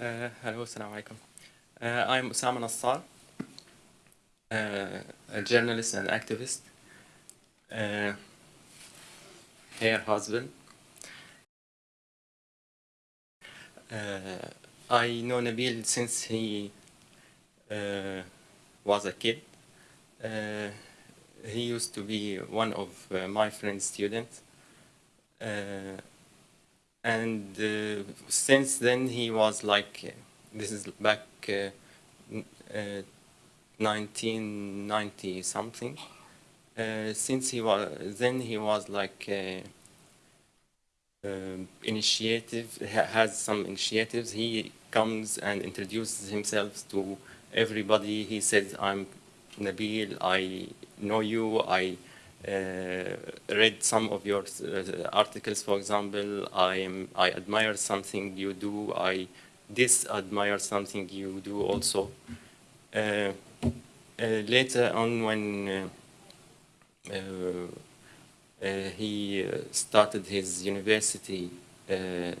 Uh, hello, assalamu alaikum. Uh, I'm Osama Nassar, uh, a journalist and activist, uh, her husband. I know Nabil since he uh, was a kid. Uh, he used to be one of uh, my friend's students. Uh, and uh, since then he was like uh, this is back uh, uh, 1990 something. Uh, since he was then he was like uh, um, initiative ha- has some initiatives. He comes and introduces himself to everybody. He says i'm nabil. I know you. I uh, read some of your uh, articles, for example. I am I admire something you do. I disadmire something you do also. Uh, uh, later on, when uh, uh, uh, he uh, started his university uh,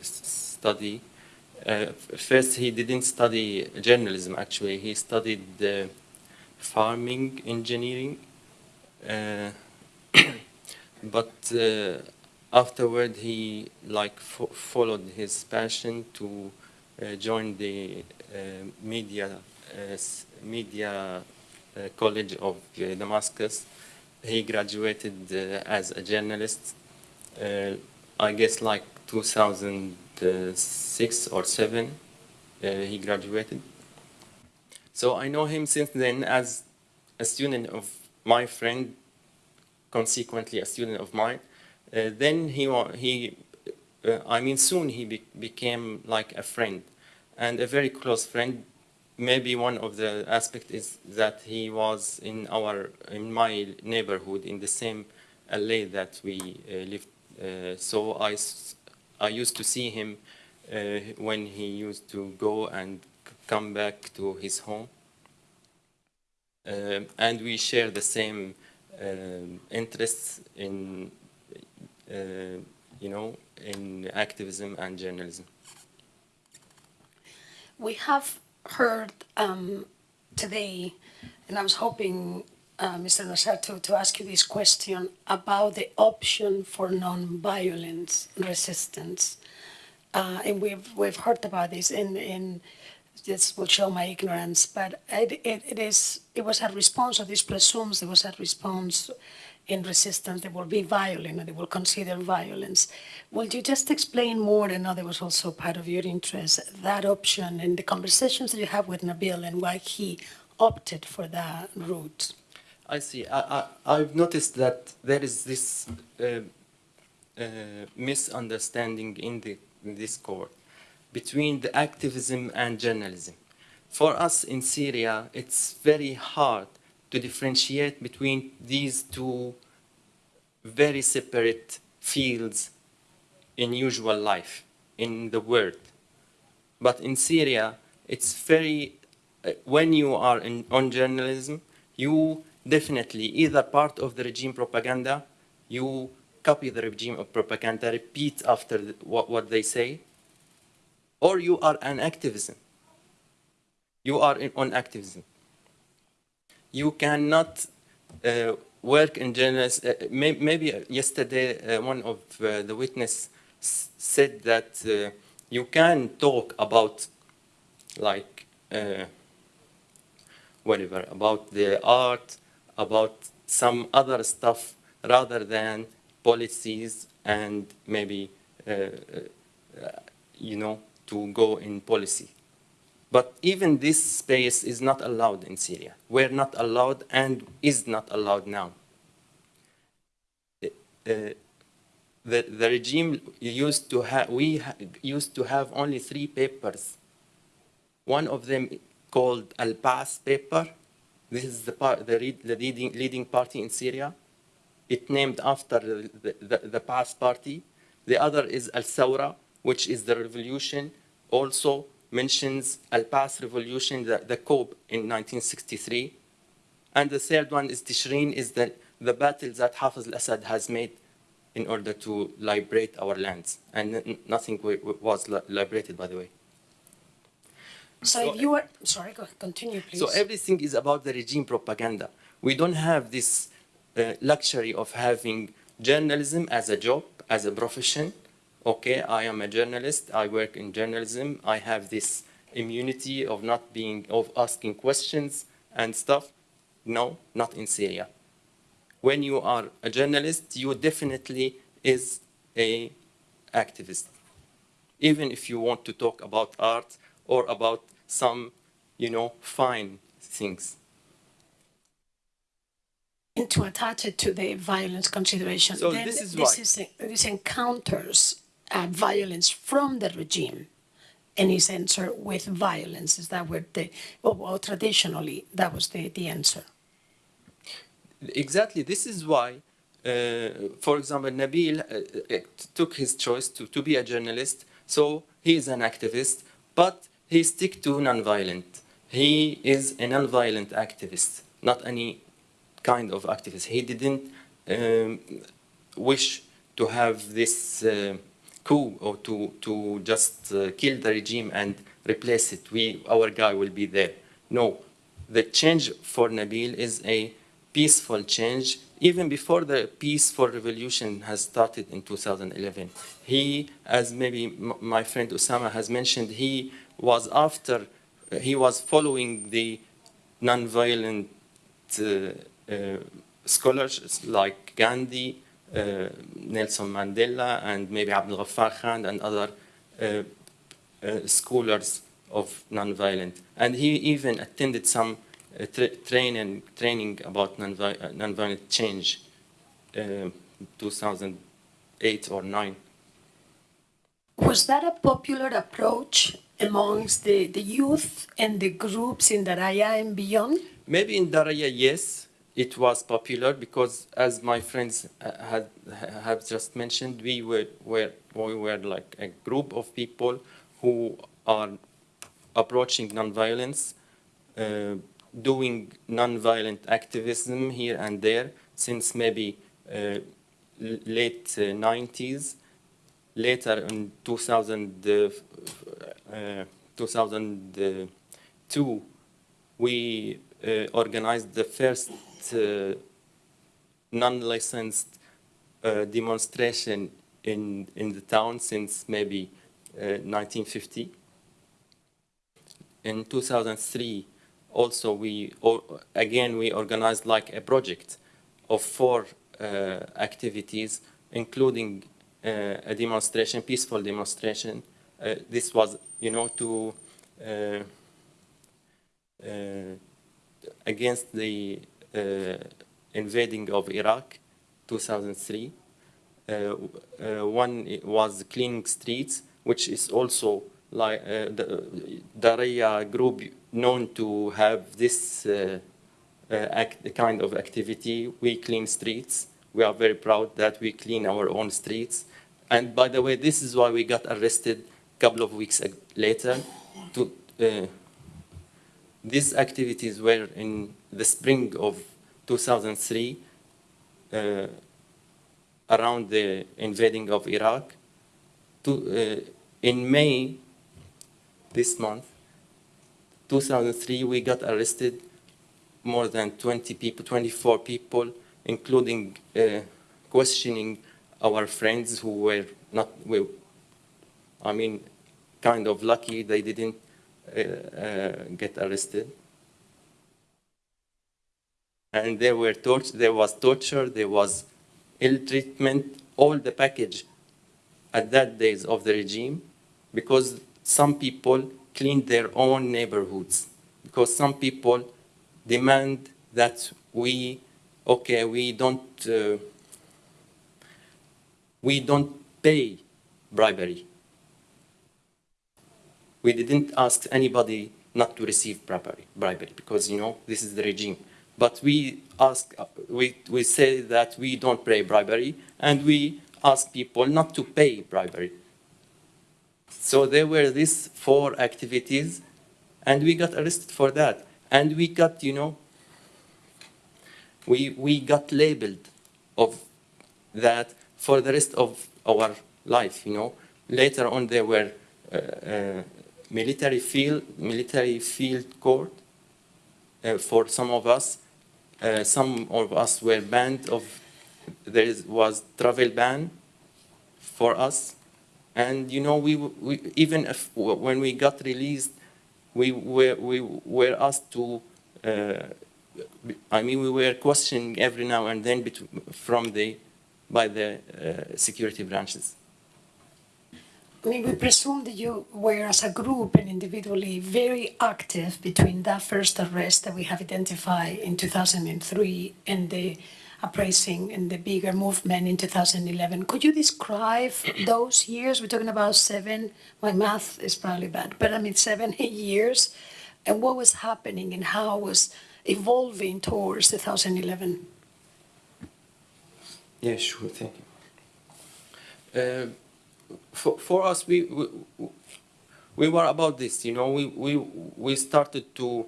study, uh, first he didn't study journalism. Actually, he studied uh, farming engineering. Uh, but uh, afterward he like fo- followed his passion to uh, join the media media college of Damascus. He graduated as a journalist. I guess like 2006 or seven. Uh, he graduated. So I know him since then as a student of my friend, consequently a student of mine. Uh, then he, he uh, I mean, soon he be- became like a friend and a very close friend. Maybe one of the aspect is that he was in our, in my neighborhood in the same alley that we uh, lived. Uh, so I used to see him uh, when he used to go and come back to his home. Um, and we share the same um, interests in, uh, you know, in activism and journalism. We have heard um, today, and I was hoping, uh, Mr. Nassar, to, to ask you this question about the option for non-violence resistance. Uh, and we've, we've heard about this in, in this will show my ignorance, but it, it, it is, it was a response, or this presumes there was a response in resistance, they will be violent, and they will consider violence. Will you just explain more, and know that was also part of your interest, that option and the conversations that you have with Nabil and why he opted for that route? I see. I, I, I've noticed that there is this uh, uh, misunderstanding in, the, in this court between the activism and journalism. For us in Syria, it's very hard to differentiate between these two very separate fields in usual life in the world. But in Syria, it's very, uh, when you are in, on journalism, you definitely either part of the regime propaganda, you copy the regime of propaganda, repeat after what, what they say, or you are an activism. You are in, on activism. You cannot uh, work in journalism. Uh, may, maybe yesterday uh, one of uh, the witness said that uh, you can talk about like uh, whatever about the art, about some other stuff rather than policies and maybe uh, uh, you know to go in policy. But even this space is not allowed in Syria. We're not allowed and is not allowed now. Uh, the, the regime used to have, we used to have only three papers. One of them called Al Ba'as paper. This is the, part, the, the leading, leading party in Syria. It named after the, the, the, the party. The other is Al Sawra, which is the revolution. Also mentions Al Ba'as revolution, the, the coup in 1963. And the third one is Tishrin, is the, the battle that Hafiz al-Assad has made in order to liberate our lands. And nothing wa- wa- was liberated, by the way. So So- if you were, sorry, go, continue, please. So everything is about the regime propaganda. We don't have this uh, luxury of having journalism as a job, as a profession. Okay, I am a journalist. I work in journalism. I have this immunity of not being, of asking questions and stuff. No, not in Syria. When you are a journalist, you definitely is a activist even if you want to talk about art or about some, you know, fine things. And to attach it to the violence consideration, So then this is this, why- is, this encounters uh, violence from the regime and is answered with violence. Is that what the, well, well, traditionally, that was the, the answer. Exactly, this is why, uh, for example, Nabil uh, uh, took his choice to, to be a journalist, so he is an activist, but he stick to nonviolent. He is a nonviolent activist, not any kind of activist. He didn't um, wish to have this uh, coup or to, to just uh, kill the regime and replace it. We, our guy will be there. No, the change for Nabil is a peaceful change even before the peaceful revolution has started in 2011. He, as maybe my friend Osama has mentioned, he was after, he was following the nonviolent uh, uh, scholars like Gandhi, Nelson Mandela, and maybe Abdul Ghaffar Khan and other uh, uh, scholars of nonviolent. And he even attended some uh, tra- training, training about nonvi- uh, nonviolent change uh, 2008 or 9. Was that a popular approach amongst the, the youth and the groups in Daraya and beyond? Maybe in Daraya, yes, it was popular because, as my friends uh, had have just mentioned, we were, were we were like a group of people who are approaching nonviolence, uh, doing nonviolent activism here and there since maybe uh, late uh, 90s. Later in 2000, uh, uh, 2002, we uh, organized the first uh, non-licensed uh, demonstration in, in the town since maybe uh, 1950. In 2003, also we, again, we organized like a project of four uh, activities, including uh, a demonstration, peaceful demonstration. Uh, this was, you know, to uh, uh, against the uh, invading of Iraq, 2003. Uh, uh, one was cleaning streets, which is also like uh, the Daraya group known to have this uh, uh, act, kind of activity. We clean streets. We are very proud that we clean our own streets. And by the way, this is why we got arrested a couple of weeks later. To, uh, these activities were in the spring of 2003, uh, around the invading of Iraq. To, uh, in May this month, 2003, we got arrested more than 20 people, 24 people, including uh, questioning our friends who were not, we, I mean, kind of lucky they didn't uh, uh, get arrested. And there were there was torture, there was ill treatment, all the package at that days of the regime, because some people cleaned their own neighborhoods, because some people demand that we, okay, we don't, uh, we don't pay bribery. We didn't ask anybody not to receive bribery, bribery because you know this is the regime. But we ask, we, we say that we don't pay bribery, and we ask people not to pay bribery. So there were these four activities, and we got arrested for that. And we got, you know, we, we got labeled of that for the rest of our life, you know. Later on, there were uh, uh, military field military field court uh, for some of us. Uh, some of us were banned of there is, was travel ban for us, and you know we, we even if when we got released, we were we were asked to. Uh, I mean, we were questioning every now and then from the by the uh, security branches. I mean, we presume that you were, as a group and individually, very active between that first arrest that we have identified in 2003 and the uprising and the bigger movement in 2011. Could you describe those years? We're talking about seven, my math is probably bad, but I mean seven, eight years, and what was happening and how was evolving towards 2011? Yeah, sure, thank you. Uh, for, for us, we, we, we were about this, you know, we, we, we started to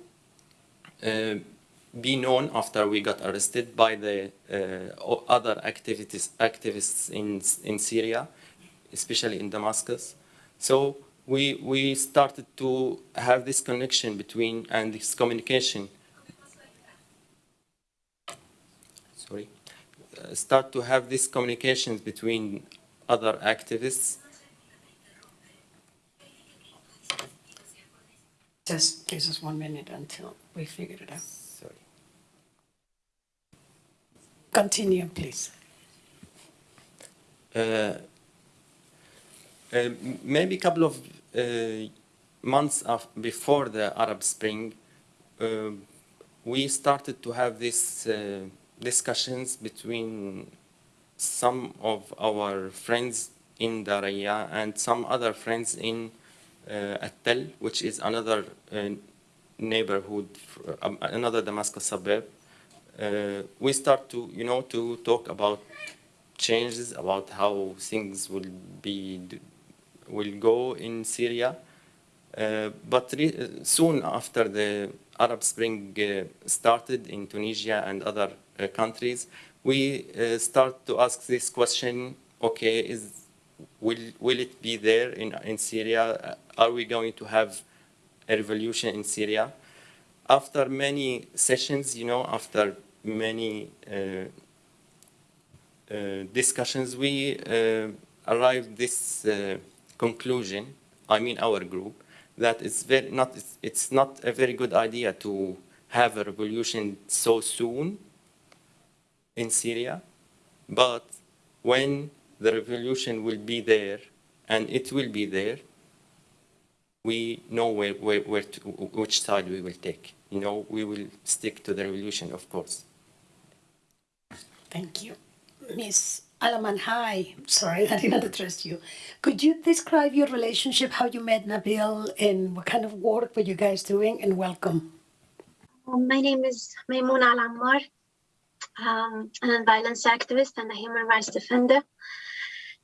uh, be known after we got arrested by the uh, other activities, activists in, in Syria, especially in Damascus. So we, we started to have this connection between and this communication. Sorry. Uh, start to have these communications between other activists. Just give us one minute until we figure it out. Sorry. Continue, please. Uh, uh, maybe a couple of uh, months before the Arab Spring, uh, we started to have these uh, discussions between some of our friends in Daraya and some other friends in uh, Attal, which is another uh, neighborhood, um, another Damascus suburb. Uh, we start to, you know, to talk about changes, about how things will be, will go in Syria. Uh, but soon after the Arab Spring uh, started in Tunisia and other uh, countries, we uh, start to ask this question, okay, is, will, will it be there in, in Syria? Are we going to have a revolution in Syria? After many sessions, you know, after many uh, uh, discussions, we uh, arrived this uh, conclusion, I mean our group, that it's, very not, it's, it's not a very good idea to have a revolution so soon in Syria, but when the revolution will be there, and it will be there, we know where, where, where to, which side we will take. You know, we will stick to the revolution, of course. Thank you. Miss Alammar, hi. Sorry, I did not address you. Could you describe your relationship, how you met Nabil, and what kind of work were you guys doing, and welcome. Um, my name is Maimouna Al um, a violence activist and a human rights defender.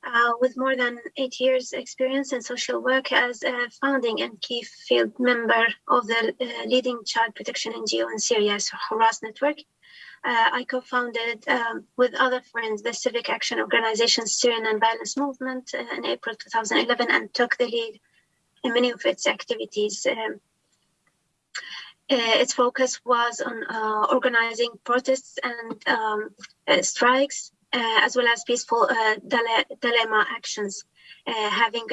Uh, with more than eight years experience in social work as a founding and key field member of the uh, leading child protection NGO in Syria, Huras Network. Uh, I co-founded um, with other friends the civic action organization Syrian Non-Violence Movement uh, in April 2011 and took the lead in many of its activities. Um, its focus was on uh, organizing protests and um, uh, strikes, as well as peaceful dilemma actions. having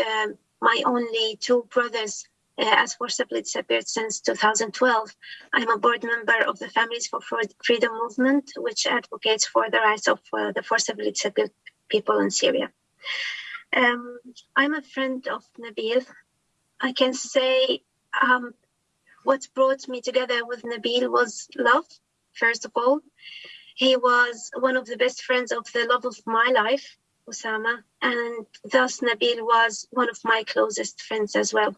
my only two brothers as forcibly disappeared since 2012. I'm a board member of the Families for Freedom movement, which advocates for the rights of uh, the forcibly disappeared people in Syria. Um, I'm a friend of Nabil. I can say um, what brought me together with Nabil was love, first of all. He was one of the best friends of the love of my life, Osama, and thus Nabil was one of my closest friends as well.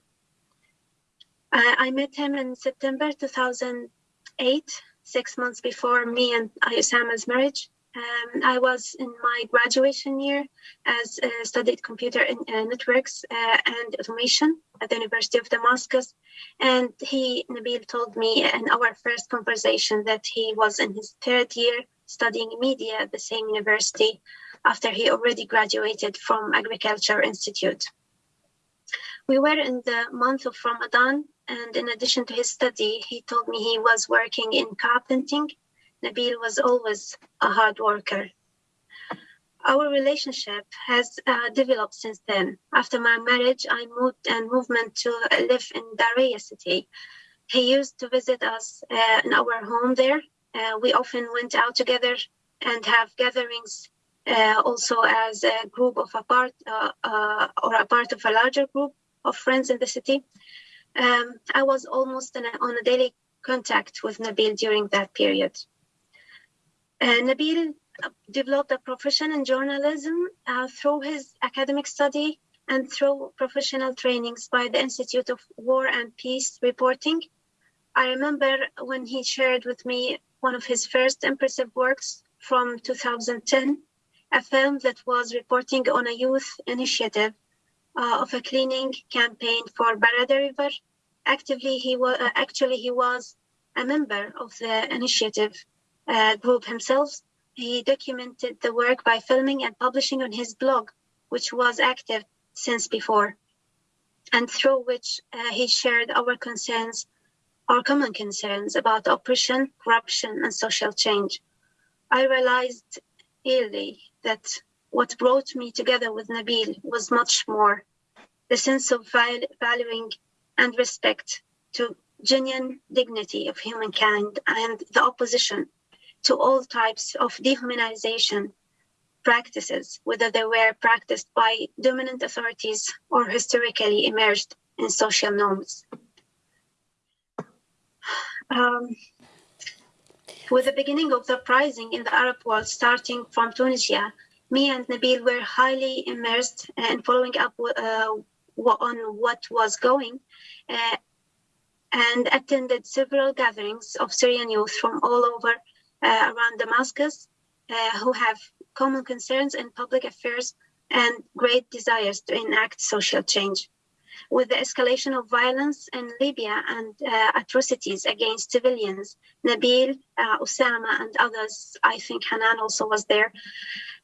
I met him in September 2008, six months before me and Osama's marriage. Um, I was in my graduation year as uh, studied computer in, uh, networks uh, and automation at the University of Damascus. And he, Nabil, told me in our first conversation that he was in his third year studying media at the same university after he already graduated from Agriculture Institute. We were in the month of Ramadan, and in addition to his study, he told me he was working in carpenting. Nabil was always a hard worker. Our relationship has uh, developed since then. After my marriage, I moved and movement to live in Daraya city. He used to visit us uh, in our home there. Uh, we often went out together and have gatherings uh, also as a group of a part uh, uh, or a part of a larger group of friends in the city. Um, I was almost a, on a daily contact with Nabil during that period. Uh, Nabil developed a profession in journalism uh, through his academic study and through professional trainings by the Institute of War and Peace Reporting. I remember when he shared with me one of his first impressive works from 2010, a film that was reporting on a youth initiative uh, of a cleaning campaign for Barada River. Actively, he was uh, actually he was a member of the initiative uh, group himself. He documented the work by filming and publishing on his blog, which was active since before, and through which uh, he shared our concerns, our common concerns about oppression, corruption, and social change. I realized early that what brought me together with Nabil was much more the sense of val- valuing and respect to genuine dignity of humankind and the opposition to all types of dehumanization practices, whether they were practiced by dominant authorities or historically emerged in social norms. Um, with the beginning of the uprising in the Arab world starting from Tunisia, me and Nabil were highly immersed in following up uh, on what was going uh, and attended several gatherings of Syrian youth from all over around Damascus uh, who have common concerns in public affairs and great desires to enact social change. With the escalation of violence in Libya and uh, atrocities against civilians, Nabil, uh, Osama, and others, I think Hanan also was there,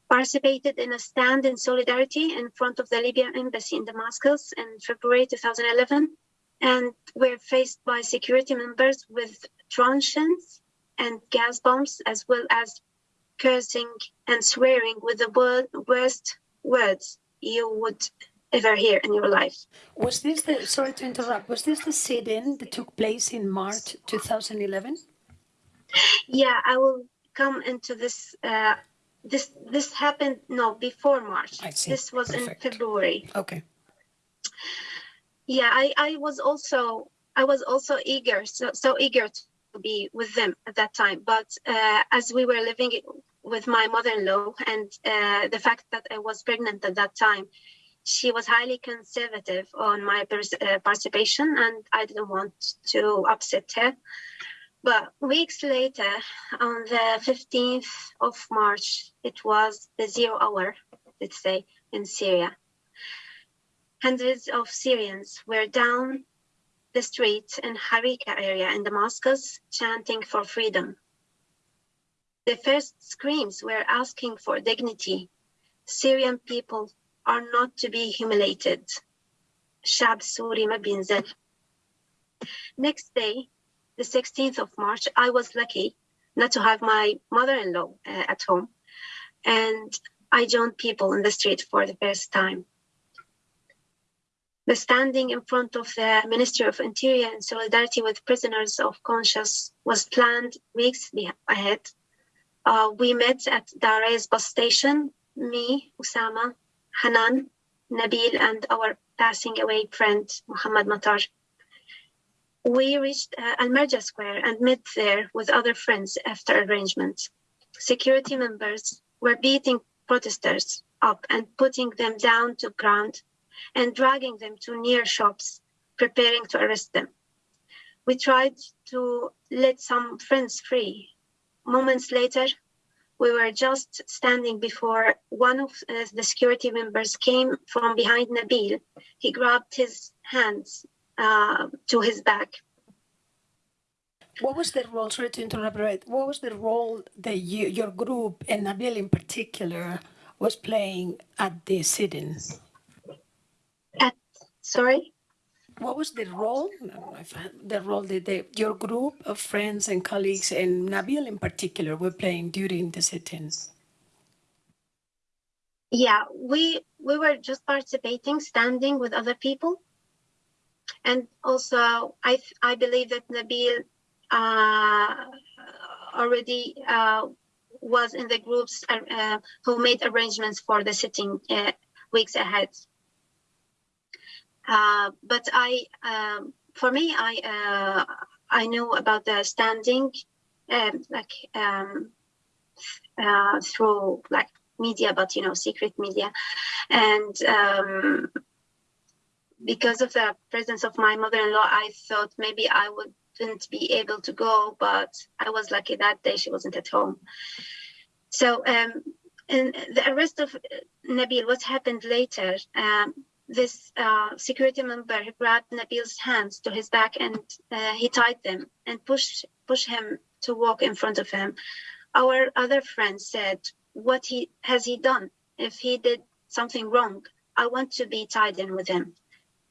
participated in a stand in solidarity in front of the Libyan embassy in Damascus in February 2011 and were faced by security members with truncheons and gas bombs, as well as cursing and swearing with the word, worst words you would ever hear in your life. Was this the, sorry to interrupt, was this the sit-in that took place in March 2011? Yeah, I will come into this. Uh, this this happened no before March. I see. This was Perfect. in February. Okay. Yeah, I, I was also I was also eager, so so eager be with them at that time. But uh, as we were living with my mother-in-law, and uh, the fact that I was pregnant at that time, she was highly conservative on my uh, participation, and I didn't want to upset her. But weeks later, on the 15th of March, it was the zero hour, let's say, in Syria. Hundreds of Syrians were down the street in Harika area in Damascus chanting for freedom. The first screams were asking for dignity. Syrian people are not to be humiliated. شعب سوري ما بينزل. Next day, the 16th of March, I was lucky not to have my mother-in-law uh, at home, and I joined people in the street for the first time. The standing in front of the Ministry of Interior in solidarity with prisoners of conscience was planned weeks ahead. Uh, we met at Daraya's bus station, me, Osama, Hanan, Nabil, and our passing away friend, Muhammad Matar. We reached uh, Al Marja Square and met there with other friends after arrangement. Security members were beating protesters up and putting them down to ground and dragging them to near shops, preparing to arrest them. We tried to let some friends free. Moments later, we were just standing before one of uh, the security members came from behind Nabil. He grabbed his hands uh, to his back. What was the role, sorry to interrupt. What was the role that you, your group and Nabil in particular was playing at the sit-in? Sorry, what was the role, no, if I- the role that the, your group of friends and colleagues and Nabil in particular were playing during the sit-ins? Yeah, we we were just participating, standing with other people, and also I I believe that Nabil uh, already uh, was in the groups uh, uh, who made arrangements for the sitting uh, weeks ahead. Uh, but I, um, for me, I uh, I knew about the standing, um, like um, uh, through like media, but you know, secret media, and um, because of the presence of my mother-in-law, I thought maybe I wouldn't be able to go, but I was lucky that day she wasn't at home. So, um, in the arrest of Nabil, what happened later? This uh, security member grabbed Nabil's hands to his back and uh, he tied them and pushed pushed him to walk in front of him. Our other friend said, "What he has he done? If he did something wrong, I want to be tied in with him."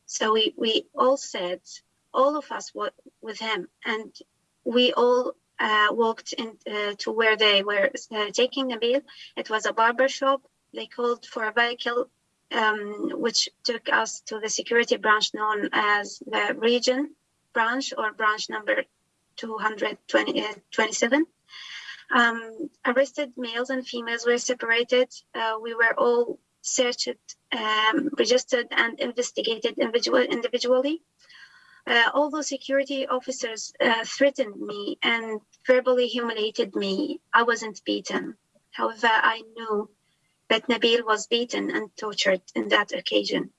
So we we all said, all of us were with him, and we all uh, walked in uh, to where they were uh, taking Nabil. It was a barber shop. They called for a vehicle um, which took us to the security branch known as the region branch or branch number 227. Um, arrested males and females were separated. Uh, we were all searched, um, registered, and investigated individual, individually. Uh, although security officers uh, threatened me and verbally humiliated me, I wasn't beaten. However, I knew that Nabil was beaten and tortured in that occasion.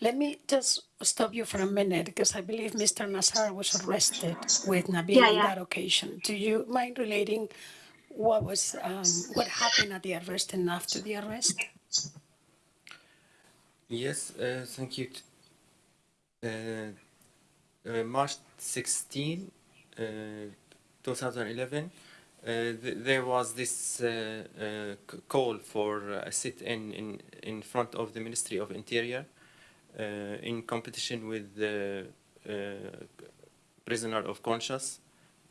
Let me just stop you for a minute because I believe Mr. Nassar was arrested with Nabil Yeah, on that occasion. Do you mind relating what was um, what happened at the arrest and after the arrest? Yes, uh, thank you. Uh, uh, March 16, uh, 2011, uh, th- there was this uh, uh, call for a sit-in in, in front of the Ministry of Interior uh, in competition with the uh, prisoner of conscience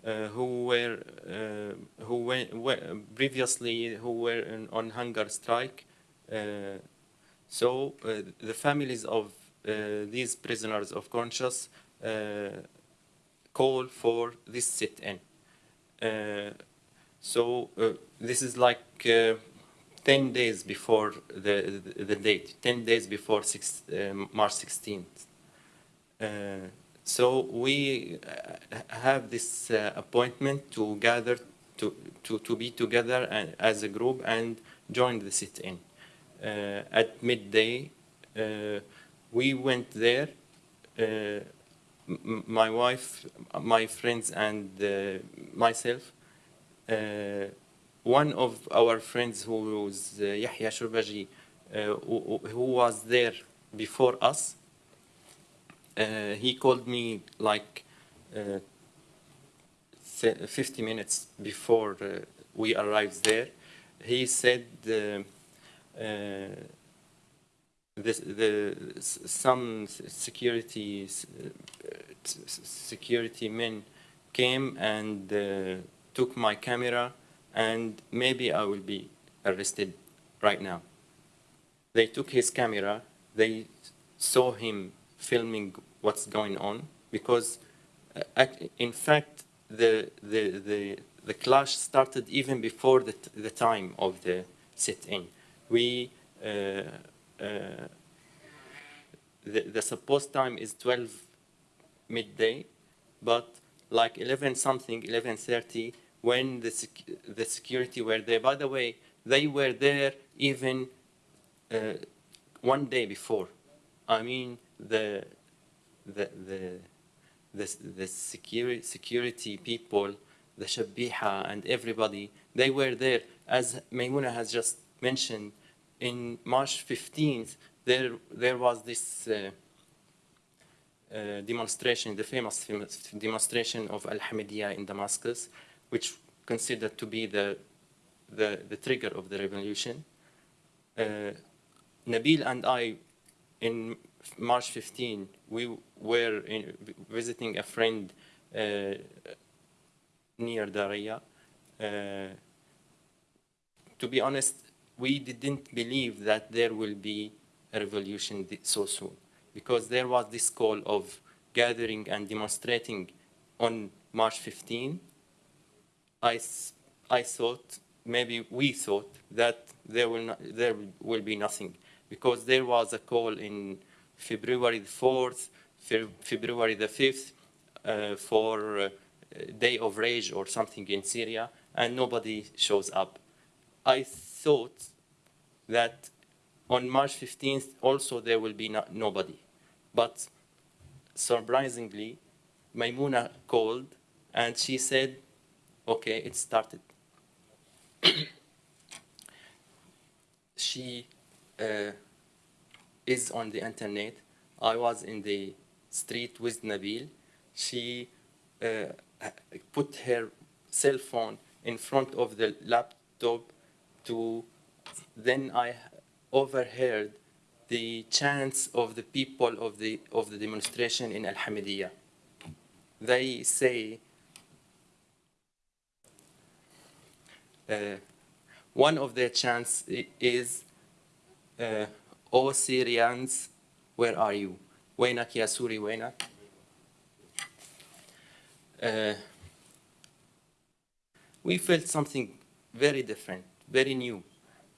uh, who were uh, who were, previously who were in, on hunger strike. Uh, so uh, the families of uh, these prisoners of conscience uh, call for this sit-in. So uh, this is like uh, 10 days before the, the, the date, 10 days before six, uh, March 16th. Uh, so we have this appointment to gather, to, to, to be together as a group and join the sit-in. Uh, at midday, uh, we went there. Uh, my wife, my friends, and myself. Uh, one of our friends, who was uh, Yahya Shurbaji, uh, who, who was there before us, uh, he called me like uh, 50 minutes before we arrived there. He said uh, the, some security security men came and uh, took my camera and maybe I will be arrested right now. They took his camera, they saw him filming what's going on because uh, in fact the, the, the, the clash started even before the, the time of the sit-in. We, uh, uh, the, the supposed time is 12 midday, but like 11 something, 11.30, when the, sec- the security were there. By the way, they were there even uh, one day before. I mean, the, the, the, the, the security, security people, the Shabiha and everybody, they were there. As Maimouna has just mentioned, in March 15th, there, there was this uh, uh, demonstration, the famous famous demonstration of Al-Hamidiyya in Damascus, which considered to be the, the, the trigger of the revolution. Uh, Nabil and I in March 15, we were in, visiting a friend uh, near Daraya. Uh, to be honest, we didn't believe that there will be a revolution so soon because there was this call of gathering and demonstrating on March 15. I, I thought, maybe we thought, that there will, not, there will be nothing because there was a call in February the 4th, Fe- February the 5th uh, for uh, Day of Rage or something in Syria, and nobody shows up. I thought that on March 15th also there will be no, nobody. But surprisingly, Maimouna called and she said, okay, it started. she uh, is on the internet. I was in the street with Nabil. She uh, put her cell phone in front of the laptop to then I overheard the chants of the people of the of the demonstration in Al Hamidiyah. They say Uh, one of the chants is O Syrians, where are you? Wainak ya Suri Wainak. Uh, we felt something very different, very new,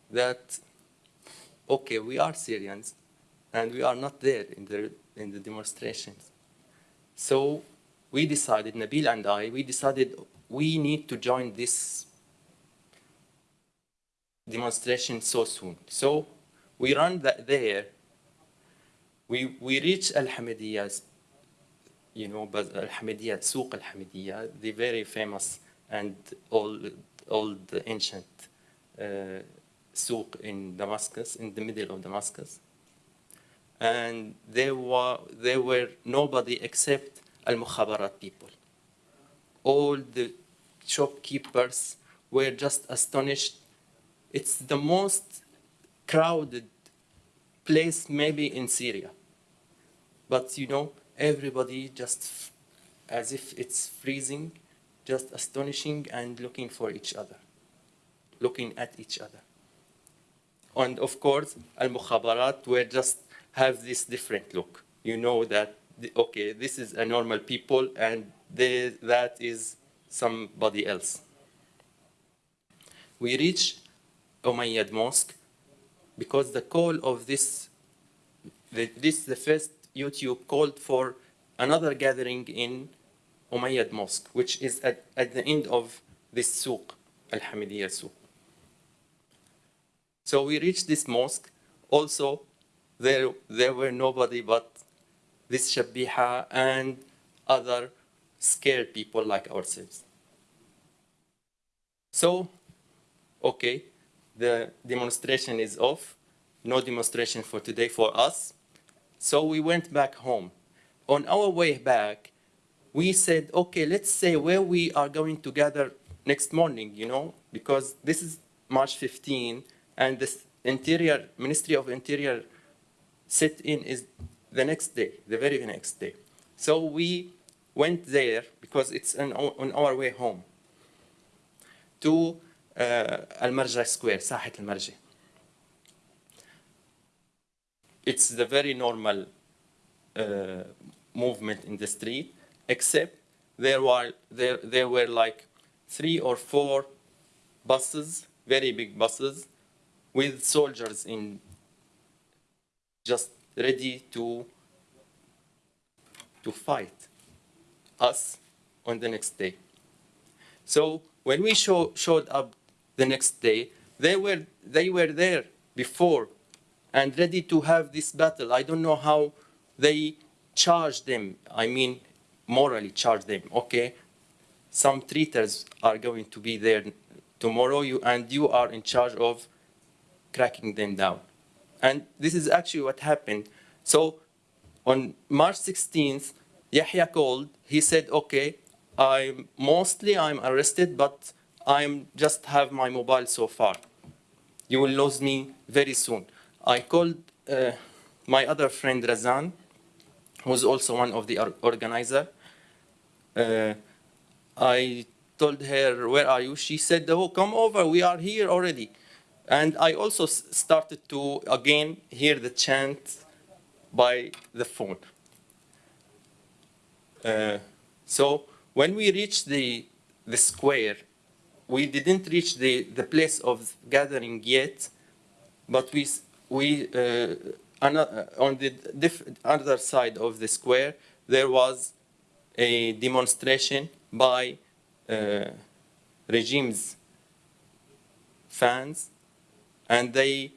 that, okay, we are Syrians, and we are not there in the, in the demonstrations. So we decided, Nabil and I, we decided we need to join this demonstration so soon. So we run that there. We, we reach Al Hamidiyah, you know, but Al Hamidiyah, Souq Al Hamidiyah, the very famous and old, old ancient uh, souk in Damascus, in the middle of Damascus. And there were, there were nobody except Al Mukhabarat people. All the shopkeepers were just astonished. It's the most crowded place maybe in Syria. But you know, everybody just as if it's freezing, just astonishing and looking for each other, looking at each other. And of course, Al Mukhabarat were just have this different look. You know that, okay, this is a normal people and they, that is somebody else. We reach Umayyad Mosque because the call of this, the, this the first YouTube called for another gathering in Umayyad Mosque, which is at, at the end of this souk, Al Hamidiyya souk. So we reached this mosque. Also, there, there were nobody but this Shabiha and other scared people like ourselves. So, okay, the demonstration is off. No demonstration for today for us. So we went back home. On our way back, we said, okay, let's say where we are going to gather next morning, you know, because this is March 15, and the Interior Ministry of Interior sit-in is the next day, the very next day. So we went there because it's on, on our way home to Square, Sahat Al Marja. It's the very normal uh, movement in the street, except there were there there were like three or four buses, very big buses, with soldiers in just ready to to fight us on the next day. So when we show, showed up the next day, they were they were there before and ready to have this battle. I don't know how they charge them. I mean, morally charge them. Okay, some traitors are going to be there tomorrow, you and you are in charge of cracking them down. And this is actually what happened. So on March 16th, Yahya called. He said, "Okay, I'm mostly I'm arrested, but I'm just have my mobile so far. You will lose me very soon." I called uh, my other friend Razan, who's also one of the or- organizer, uh, I told her, where are you? She said, oh, come over, we are here already. And I also started to, again, hear the chant by the phone. Uh, so when we reached the, the square, we didn't reach the, the place of gathering yet, but we, we uh, uh, on the other side of the square, there was a demonstration by uh, regime's fans, and they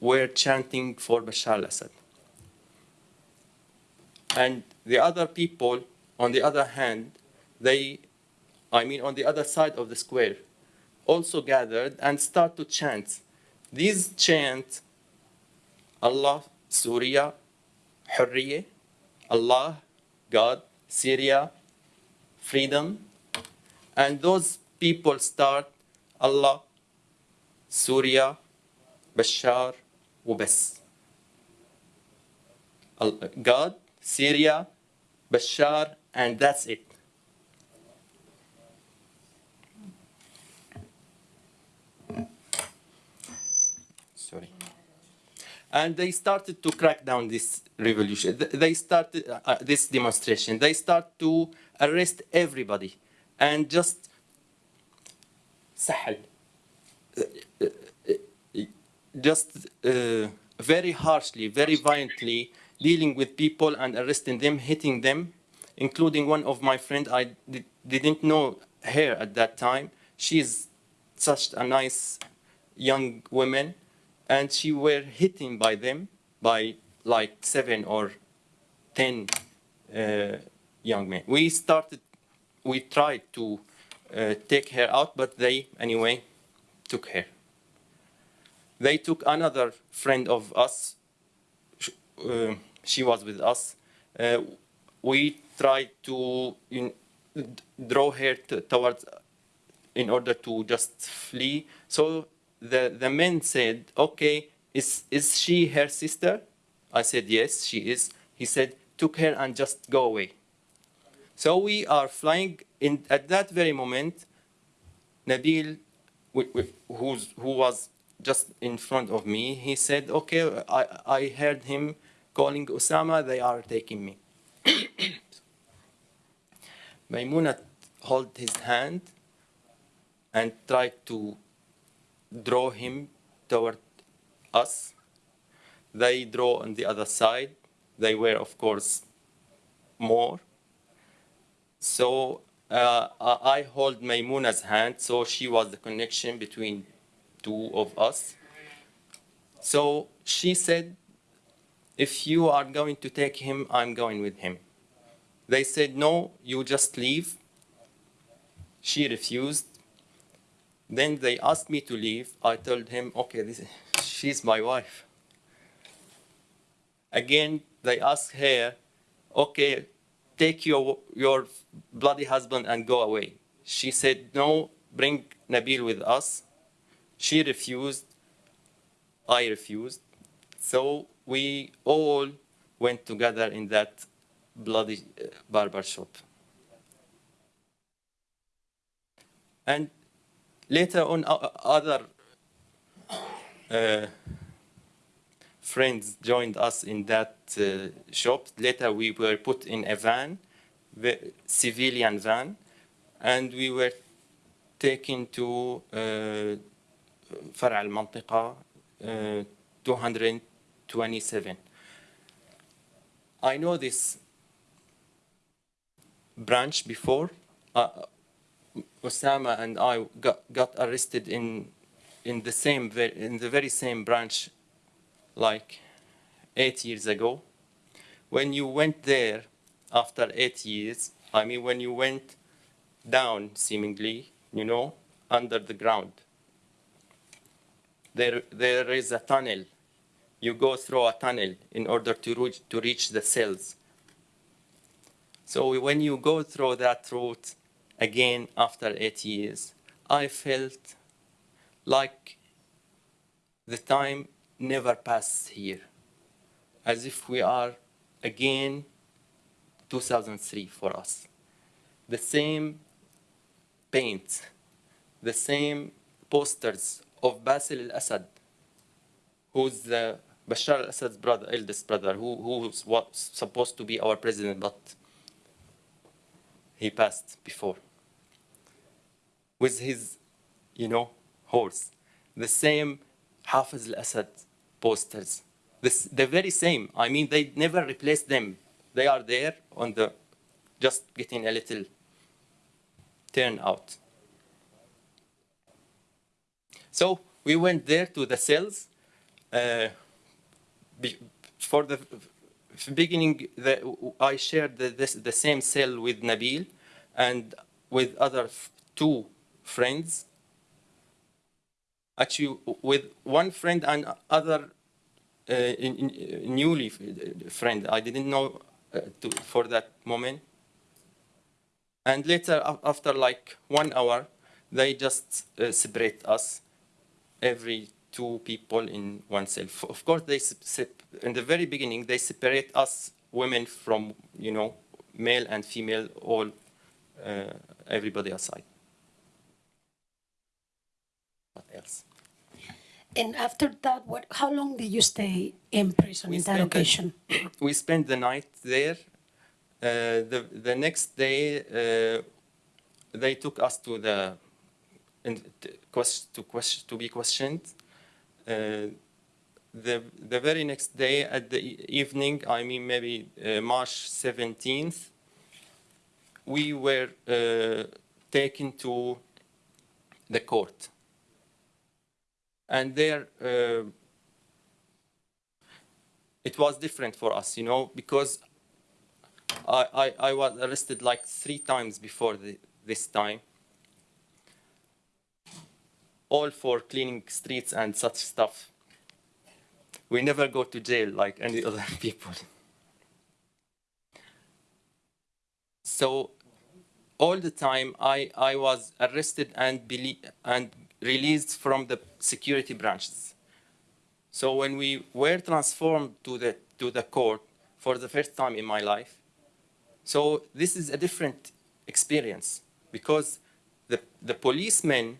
were chanting for Bashar al-Assad. And the other people, on the other hand, they, I mean, on the other side of the square, also gathered and start to chant. These chant, Allah, Surya, Hurriye, Allah, God, Syria, freedom. And those people start Allah, Surya, Bashar, وبس. Al- God, Syria, Bashar, and that's it. And they started to crack down this revolution. Th- They started uh, uh, this demonstration. They start to arrest everybody and just سحل just uh, very harshly, very violently dealing with people and arresting them, hitting them, including one of my friends. I di- didn't know her at that time. She's such a nice young woman, and she were hitting by them by like seven or ten uh, young men. We started, we tried to uh, take her out, but they anyway took her they took another friend of us. uh, she was with us. Uh, we tried to in, draw her towards, in order to just flee. So the, the men said, okay, is, is she her sister? I said, yes, she is. He said, took her and just go away. So we are flying in, at that very moment, Nabil, wh- wh- who's, who was just in front of me, he said, okay, I, I heard him calling Osama, they are taking me. Maimouna held his hand and tried to draw him toward us. They draw on the other side. They were, of course, more. So uh, I hold Maimouna's hand, so she was the connection between two of us. So she said, if you are going to take him, I'm going with him. They said, no, you just leave. She refused. Then they asked me to leave. I told him, okay, this, she's my wife. Again, they asked her, okay, take your, your bloody husband and go away. She said, no, bring Nabil with us. She refused. I refused. So we all went together in that bloody uh, barber shop. And later on, o- other uh, friends joined us in that uh, shop. Later, we were put in a van, the civilian van, and we were taken to uh, فرع المنطقة uh, 227. I know this branch before. Uh, Osama and I got, got arrested in in the same in the very same branch like eight years ago. When you went there after eight years, I mean when you went down seemingly, you know, under the ground. There there is a tunnel. You go through a tunnel in order to reach to reach the cells. So when you go through that route again after eight years, I felt like the time never passed here. as if we are again 2003 for us. The same paint, the same posters of Basil al-Assad, who's the Bashar al-Assad's brother, eldest brother, who, who was supposed to be our president, but he passed before. With his, you know, horse. The same Hafiz al-Assad posters. This, the very same. I mean, they never replaced them. They are there on the, just getting a little turn out. So we went there to the cells. Uh, for the beginning, the, I shared the, this, the same cell with Nabil and with other two friends. Actually, with one friend and other uh, newly friend. I didn't know uh, to, for that moment. And later, after like one hour, they just uh, separate us, every two people in oneself. Of course, they in the very beginning they separate us women from you know male and female, all uh, everybody aside. What else? And after that, what, how long did you stay in prison We in that spent the- we spent the night there. Uh, the the next day, uh, they took us to the in, to, to, quest, to be questioned. Uh, the the very next day at the evening, I mean maybe uh, March 17th, we were uh, taken to the court, and there. Uh, it was different for us, you know, because I, I, I was arrested like three times before the, this time. All for cleaning streets and such stuff. We never go to jail like any other people. So all the time I, I was arrested and, and released from the security branches. So when we were transformed to the, to the court for the first time in my life, so this is a different experience because the, the policemen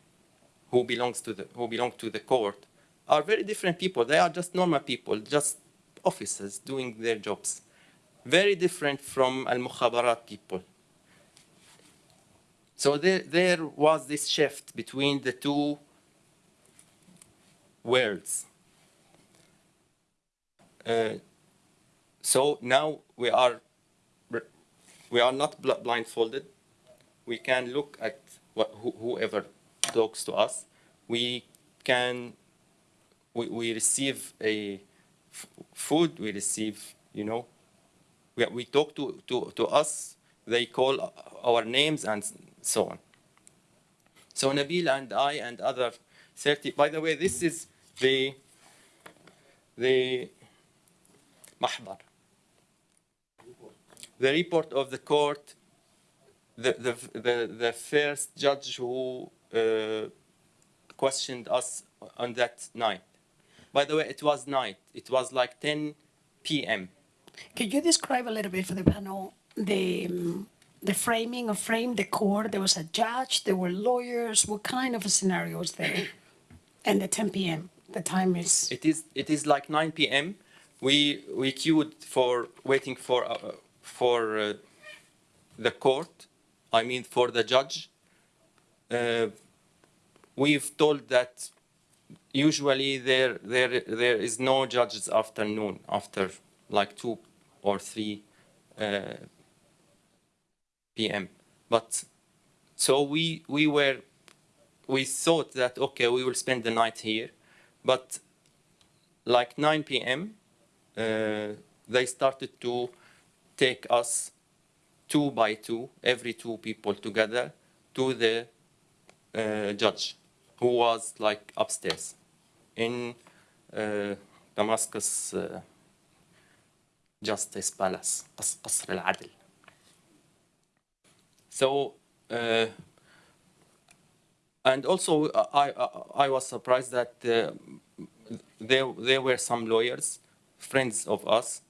who belongs to the, who belong to the court are very different people. They are just normal people, just officers doing their jobs. Very different from al-mukhabarat people. So there, there was this shift between the two worlds. Uh, so now we are we are not blindfolded. We can look at what, who, whoever talks to us, we can, we, we receive a food, we receive, you know, we, we talk to, to, to us, they call our names and so on. So Nabil and I and other 30, by the way, this is the, the Mahbar. The report of the court, the, the, the, the first judge who questioned us on that night. By the way, it was night. It was like 10 p.m. Could you describe a little bit for the panel the um, the framing of frame, the court? There was a judge, there were lawyers. What kind of a scenario was there? And the 10 p.m. The time is It is, it is like 9 p.m. We, we queued for waiting for, uh, for uh, the court, I mean for the judge. Uh, we've told that usually there, there, there is no judges afternoon after like 2 or 3 uh, p.m. But so we, we were, we thought that, okay, we will spend the night here. But like 9 p.m., uh, they started to take us two by two, every two people together, to the uh, judge, who was like upstairs in uh, Damascus uh, Justice Palace, Qasr al-Adl. So, uh, and also uh, I, I, I, was surprised that uh, there, there were some lawyers, friends of us,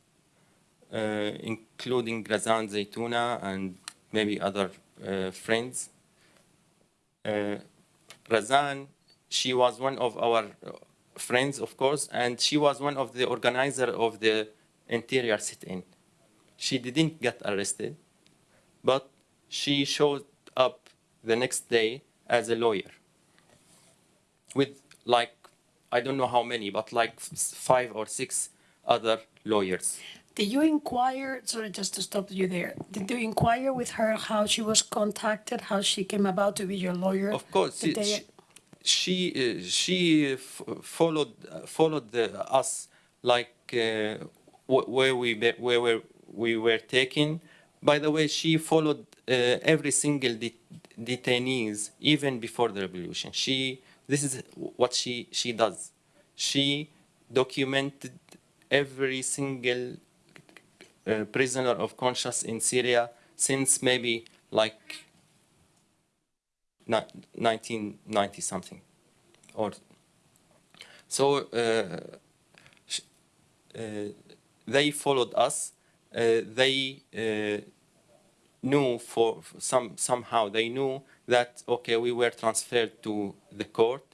including Razan Zaitouneh and maybe other friends, Razan, she was one of our uh, friends, of course, and she was one of the organizer of the interior sit-in. She didn't get arrested, but she showed up the next day as a lawyer with like, I don't know how many, but like five or six other lawyers. Did you inquire, sorry, just to stop you there, did you inquire with her how she was contacted, how she came about to be your lawyer? Of course, she, she, uh, she followed uh, followed the, us like uh, where we where, where we were taken. By the way, she followed uh, every single de- detainees even before the revolution. She this is what she she does. She documented every single prisoner of conscience in Syria since maybe like 1990 something. Or so uh, uh, they followed us. Uh, they knew for some somehow they knew that okay we were transferred to the court.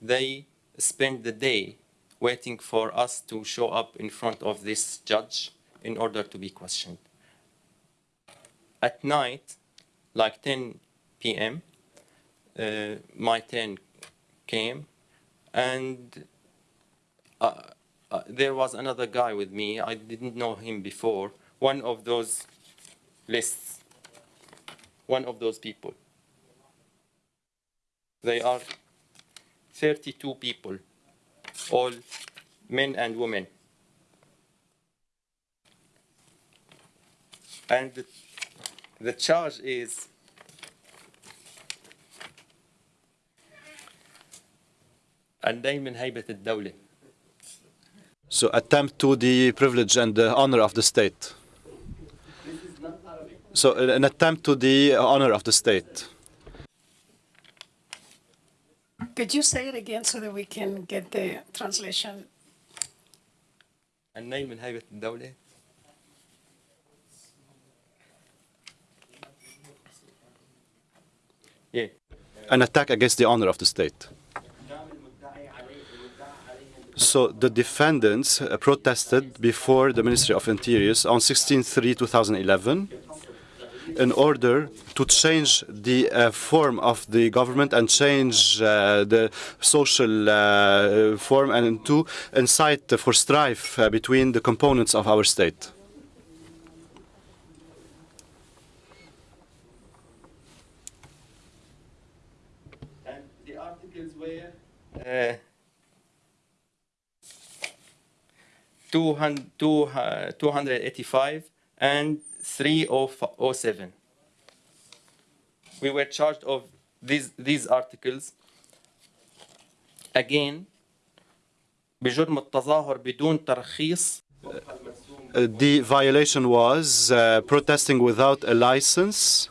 They spent the day waiting for us to show up in front of this judge in order to be questioned at night like 10 p.m uh, my turn came, and uh, uh, there was another guy with me. I didn't know him before. One of those lists, one of those people. They are 32 people, all men and women. And the, the charge is الناي من هيبة الدولة So attempt to the privilege and the honor of the state. So an attempt to the honor of the state. Could you say it again so that we can get the translation? الناي من هيبة الدولة An attack against the honor of the state. So the defendants uh, protested before the Ministry of Interiors on 16-3-2011 in order to change the uh, form of the government and change uh, the social uh, form and to incite for strife uh, between the components of our state. And the articles were uh, 200, 285 and 307. We were charged of these, these articles again بجرم التظاهر بدون ترخيص Uh, the violation was uh, protesting without a license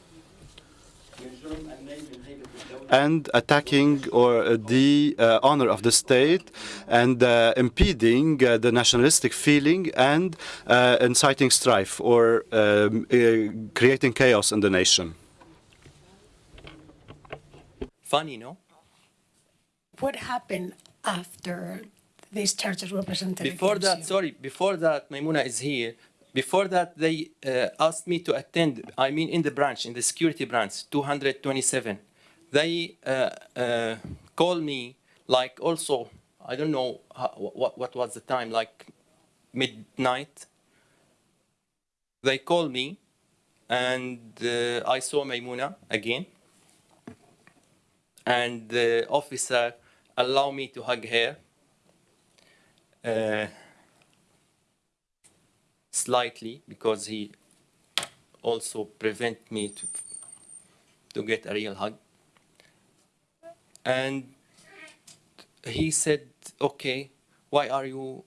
and attacking or uh, the uh, honor of the state and uh, impeding uh, the nationalistic feeling and uh, inciting strife or um, uh, creating chaos in the nation. Funny, no? What happened after these charges were presented Before that, you? sorry, before that, Maimouna is here. Before that, they uh, asked me to attend, I mean, in the branch, in the security branch, 227. They uh, uh, called me, like, also, I don't know how, what, what was the time, like midnight. They call me, and uh, I saw Maimouna again. And the officer allowed me to hug her uh, slightly because he also prevent me to to get a real hug and he said okay why are you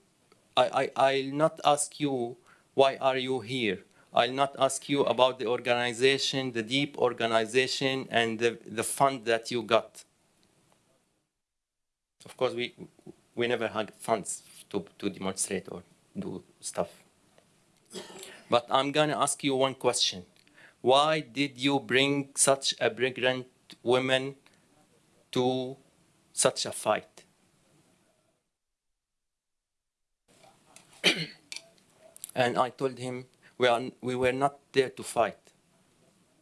I, I i'll not ask you why are you here i'll not ask you about the organization the deep organization and the, the fund that you got of course we we never had funds to, to demonstrate or do stuff. But I'm gonna ask you one question. Why did you bring such a pregnant woman to such a fight? and I told him we are we were not there to fight.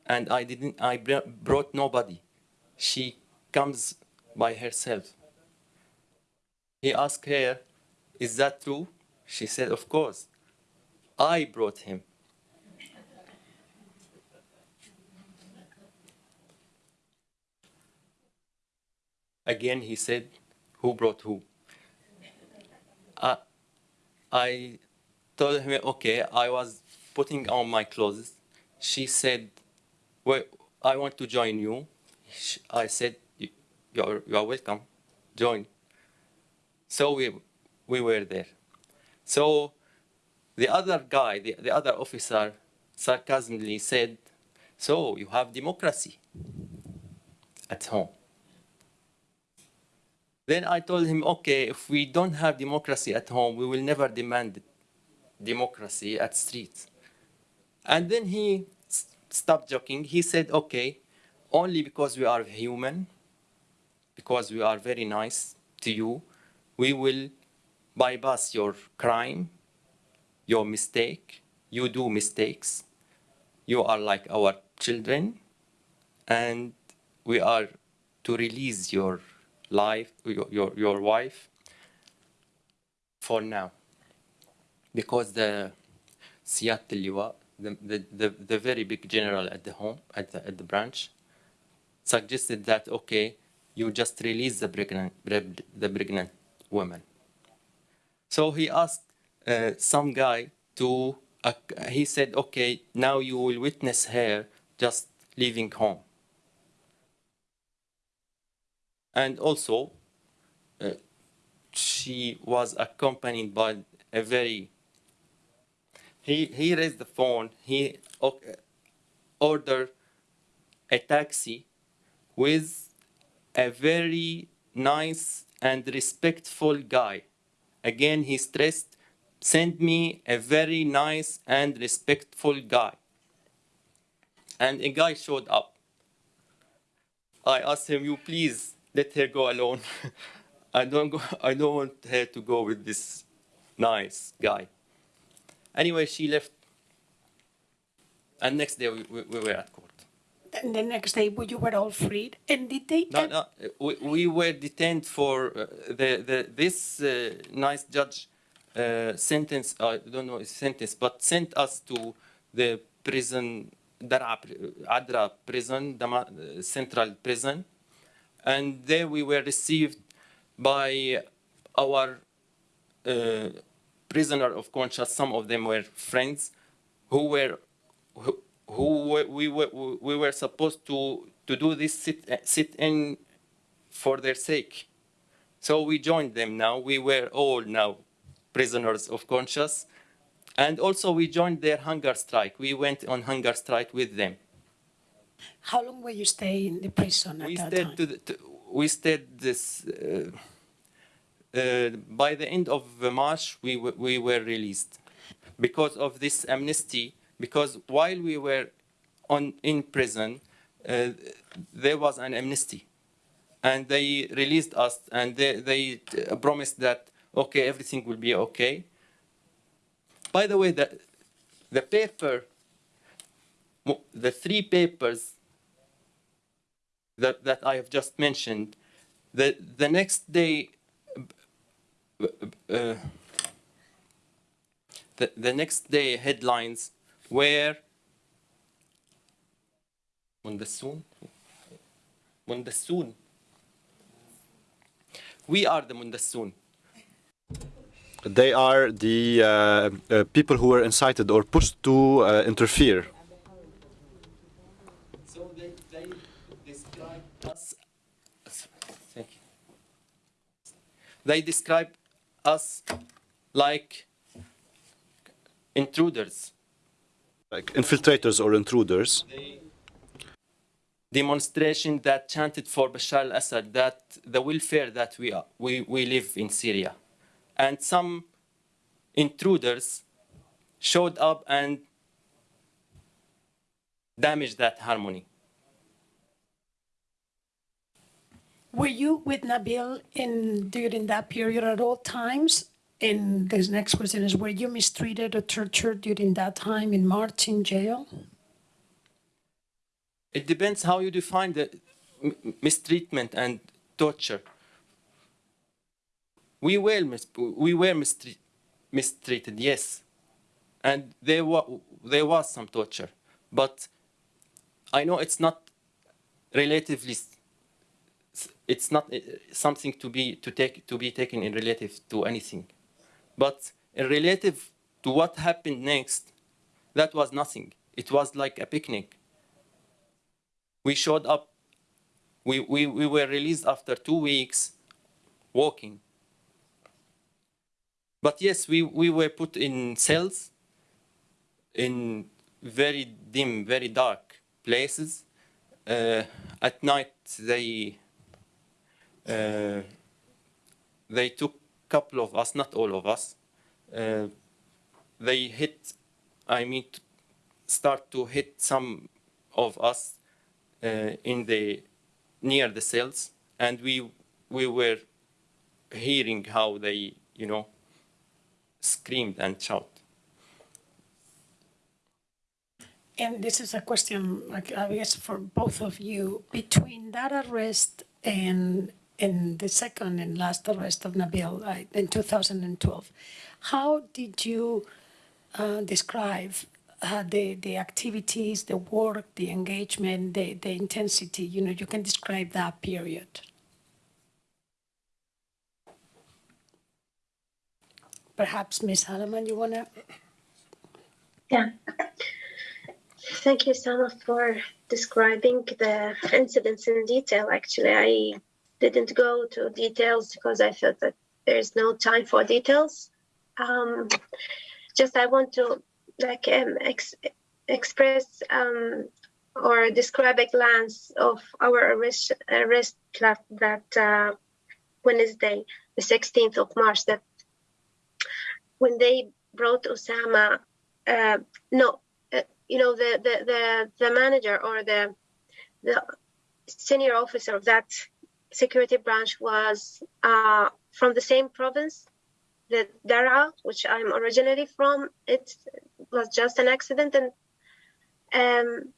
And I didn't I br- brought nobody. She comes by herself. He asked her, Is that true? She said, Of course. I brought him. Again, he said, Who brought who? I, I told him, Okay, I was putting on my clothes. She said, Well, I want to join you. I said, "You- You're, you're welcome. Join. So we, we were there. So the other guy, the, the other officer, sarcastically said, So you have democracy at home. Then I told him, okay, if we don't have democracy at home, we will never demand democracy at streets. And then he stopped joking. He said, okay, only because we are human, because we are very nice to you, we will bypass your crime, your mistake. You do mistakes. You are like our children, and we are to release your life, your, your, your wife for now. Because the Seattle the, the, the very big general at the home, at the, at the branch, suggested that, okay, you just release the pregnant, the pregnant woman. So he asked uh, some guy to, uh, he said, okay, now you will witness her just leaving home. And also, uh, she was accompanied by a very, he, he raised the phone, he ordered a taxi with a very nice and respectful guy. Again, he stressed, send me a very nice and respectful guy. And a guy showed up. I asked him, you please let her go alone. I don't go, I don't want her to go with this nice guy. Anyway, she left. And next day we, we, we were at court. And the next day, you were all freed. And did they? No, no, we, we were detained for uh, the, the, this uh, nice judge uh, sentence, I don't know his sentence, but sent us to the prison, Dar'a, Adra prison, Dama, uh, central prison. And there we were received by our uh, prisoner of conscience. Some of them were friends who were who, who we were we were supposed to to do this sit sit in for their sake. So we joined them now. We were all now prisoners of conscience. And also we joined their hunger strike. We went on hunger strike with them. How long were you stay in the prison at we that stayed time? to, the, to we stayed this uh, uh, by the end of March we we were released. Because of this amnesty because while we were on in prison uh, there was an amnesty. And they released us and they, they uh, promised that okay everything will be okay. By the way the the paper the three papers that, that I have just mentioned, the, the next day, uh, the, the next day headlines were Mundassoon. Mundassoon. We are the Mundassoon. They are the uh, uh, people who were incited or pushed to uh, interfere. So they, they describe us. Thank you. They describe us like intruders. like infiltrators or intruders. Demonstration that chanted for Bashar al-Assad that the welfare that we are, we, we live in Syria, and some intruders showed up and damaged that harmony. Were you with Nabil in during that period at all times? And this next question is: Were you mistreated or tortured during that time in March in jail? It depends how you define the mistreatment and torture. We were mis- we were mistreat- mistreated, yes, and there was there was some torture, but I know it's not relatively. It's not something to be to take to be taken in relative to anything, but in relative to what happened next, that was nothing. It was like a picnic. We showed up. We, we, we were released after two weeks walking. But yes we, we were put in cells in very dim very dark places. Uh, at night they they took a couple of us not all of us uh, they hit i mean start to hit some of us uh, in the near the cells, and we we were hearing how they you know screamed and shout. And this is a question, I guess, for both of you. Between that arrest and and the second and last arrest of Nabil uh, in 2012, how did you uh, describe uh, the the activities, the work, the engagement, the the intensity? You know, you can describe that period. Perhaps Ms. Alammar, you wanna? Yeah. Thank you, Sama, for describing the incidents in detail. Actually, I didn't go to details because I felt that there's no time for details. Um, just I want to like um, ex- express um, or describe a glance of our arrest, arrest that, that uh, Wednesday, the 16th of March, that when they brought Osama, uh, no, uh, you know, the, the, the, the manager or the, the senior officer of that security branch was uh, from the same province, the Daraa, which I'm originally from. It was just an accident, and um,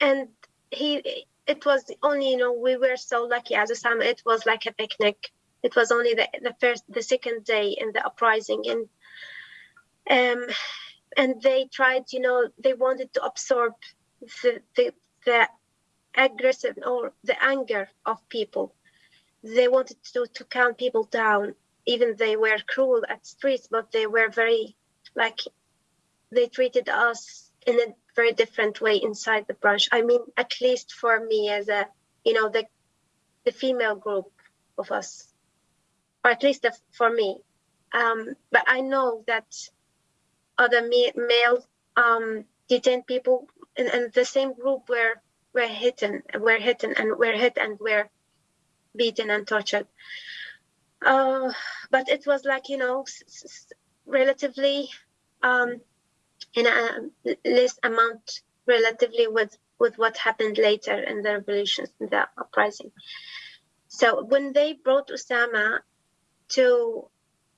and he, it was only, you know, we were so lucky as a Sam. It was like a picnic. It was only the, the first, the second day in the uprising, and um, and they tried, you know, they wanted to absorb the the, the aggressive or the anger of people. They wanted to, to calm people down. Even they were cruel at streets, but they were very like they treated us in a very different way inside the branch. I mean, at least for me as a you know the the female group of us, or at least the, for me. Um, but I know that other male um, detained people in, in the same group were were hidden, were hidden, and were hit and were beaten and tortured. Uh, but it was like you know, relatively um, in a less amount, relatively with with what happened later in the revolutions, in the uprising. So when they brought Osama to,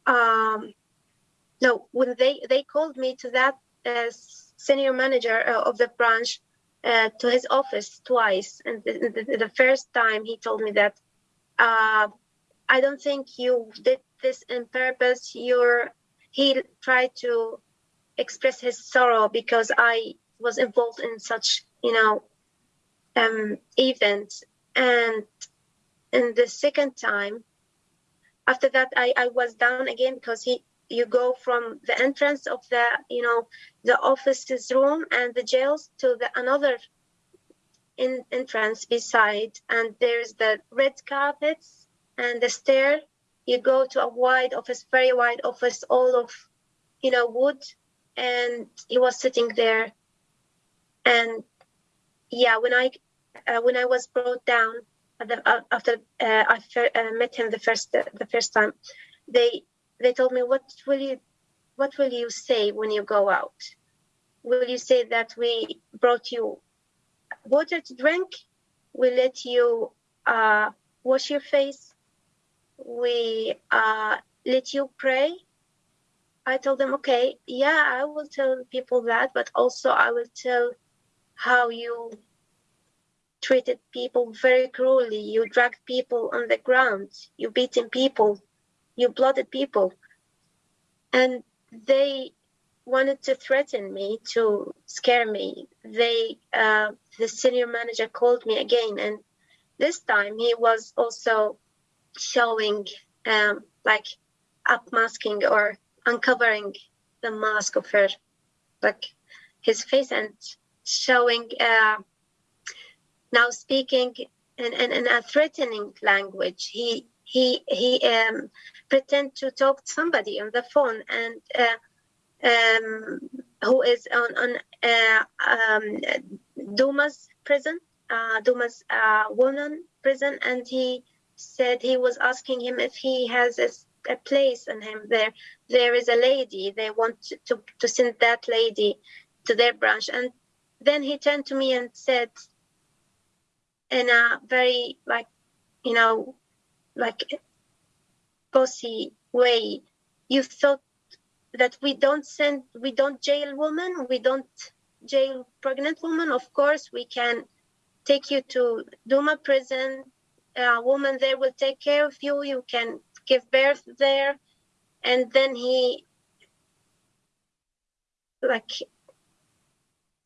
um, no, when they they called me to that uh, senior manager uh, of the branch uh, to his office twice. And the, the, the first time he told me that, uh, I don't think you did this in purpose. You're, he tried to express his sorrow because I was involved in such, you know, um, events. And in the second time, after that, I, I was down again because he, you go from the entrance of the you know the offices room and the jails to the another in, entrance beside and there's the red carpets and the stair. You go to a wide office very wide office all of you know wood and he was sitting there. And yeah when i uh, when i was brought down uh, after uh, i uh, met him the first the first time they they told me, "What will you, what will you say when you go out? Will you say that we brought you water to drink? We let you uh, wash your face. We uh, let you pray." I told them, "Okay, yeah, I will tell people that, but also I will tell how you treated people very cruelly. You dragged people on the ground. You beaten people. You blooded people. And they wanted to threaten me to scare me. They, uh, the senior manager called me again, and this time he was also showing, um, like, upmasking or uncovering the mask of her, like his face, and showing. Uh, now speaking in, in, in a threatening language. He he he um, pretend to talk to somebody on the phone and uh, um, who is on on uh, um, Duma's prison, uh, Duma's uh, woman prison, and he said he was asking him if he has a, a place in him there. There is a lady. They want to, to to send that lady to their branch, and then he turned to me and said in a very like you know like bossy way. You thought that we don't send we don't jail women we don't jail pregnant women. Of course we can take you to duma prison. A woman there will take care of you. You can give birth there. And then he like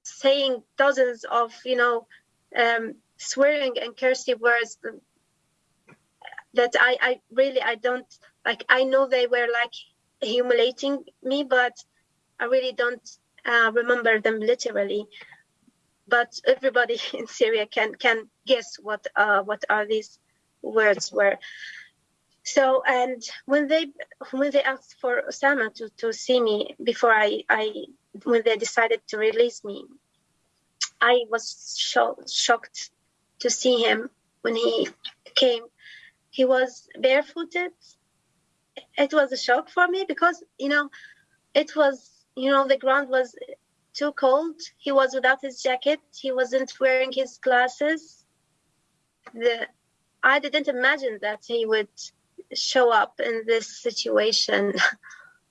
saying dozens of you know um, swearing and cursive words that I, I really I don't like I know they were like humiliating me but I really don't uh, remember them literally but everybody in Syria can can guess what uh, what are these words were so and when they when they asked for Osama to, to see me before I, I when they decided to release me I was sho- shocked to see him when he came. He was barefooted. It was a shock for me because, you know, it was, you know, the ground was too cold. He was without his jacket. He wasn't wearing his glasses. The I didn't imagine that he would show up in this situation.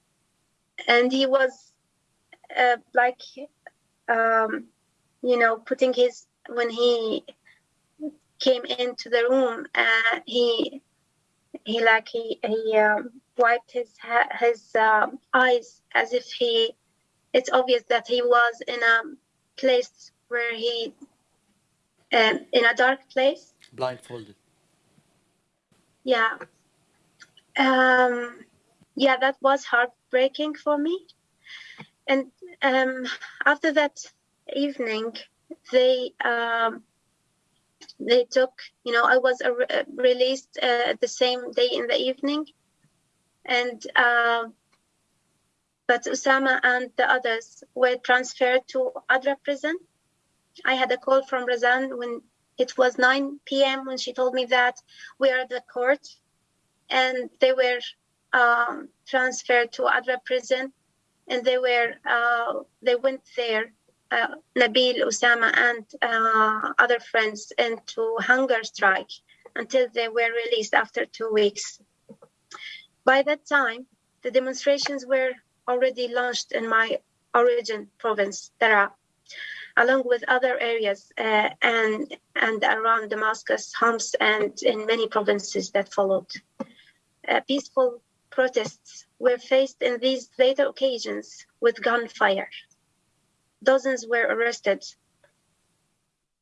and he was uh, like, um, you know, putting his, when he came into the room, uh, he he like he he um, wiped his his um, eyes as if he. It's obvious that he was in a place where he, um, in a dark place. Blindfolded. Yeah. Um, yeah, that was heartbreaking for me. And um, after that evening, they um, they took, you know, I was uh, released uh, the same day in the evening, and uh, but Osama and the others were transferred to Adra prison. I had a call from Razan when it was 9 p.m. when she told me that we are at the court, and they were um, transferred to Adra prison, and they were uh, they went there uh, Nabil, Osama, and uh, other friends into hunger strike until they were released after two weeks. By that time, the demonstrations were already launched in my origin province, Daraa, along with other areas uh, and, and around Damascus, Homs, and in many provinces that followed. Uh, peaceful protests were faced in these later occasions with gunfire dozens were arrested.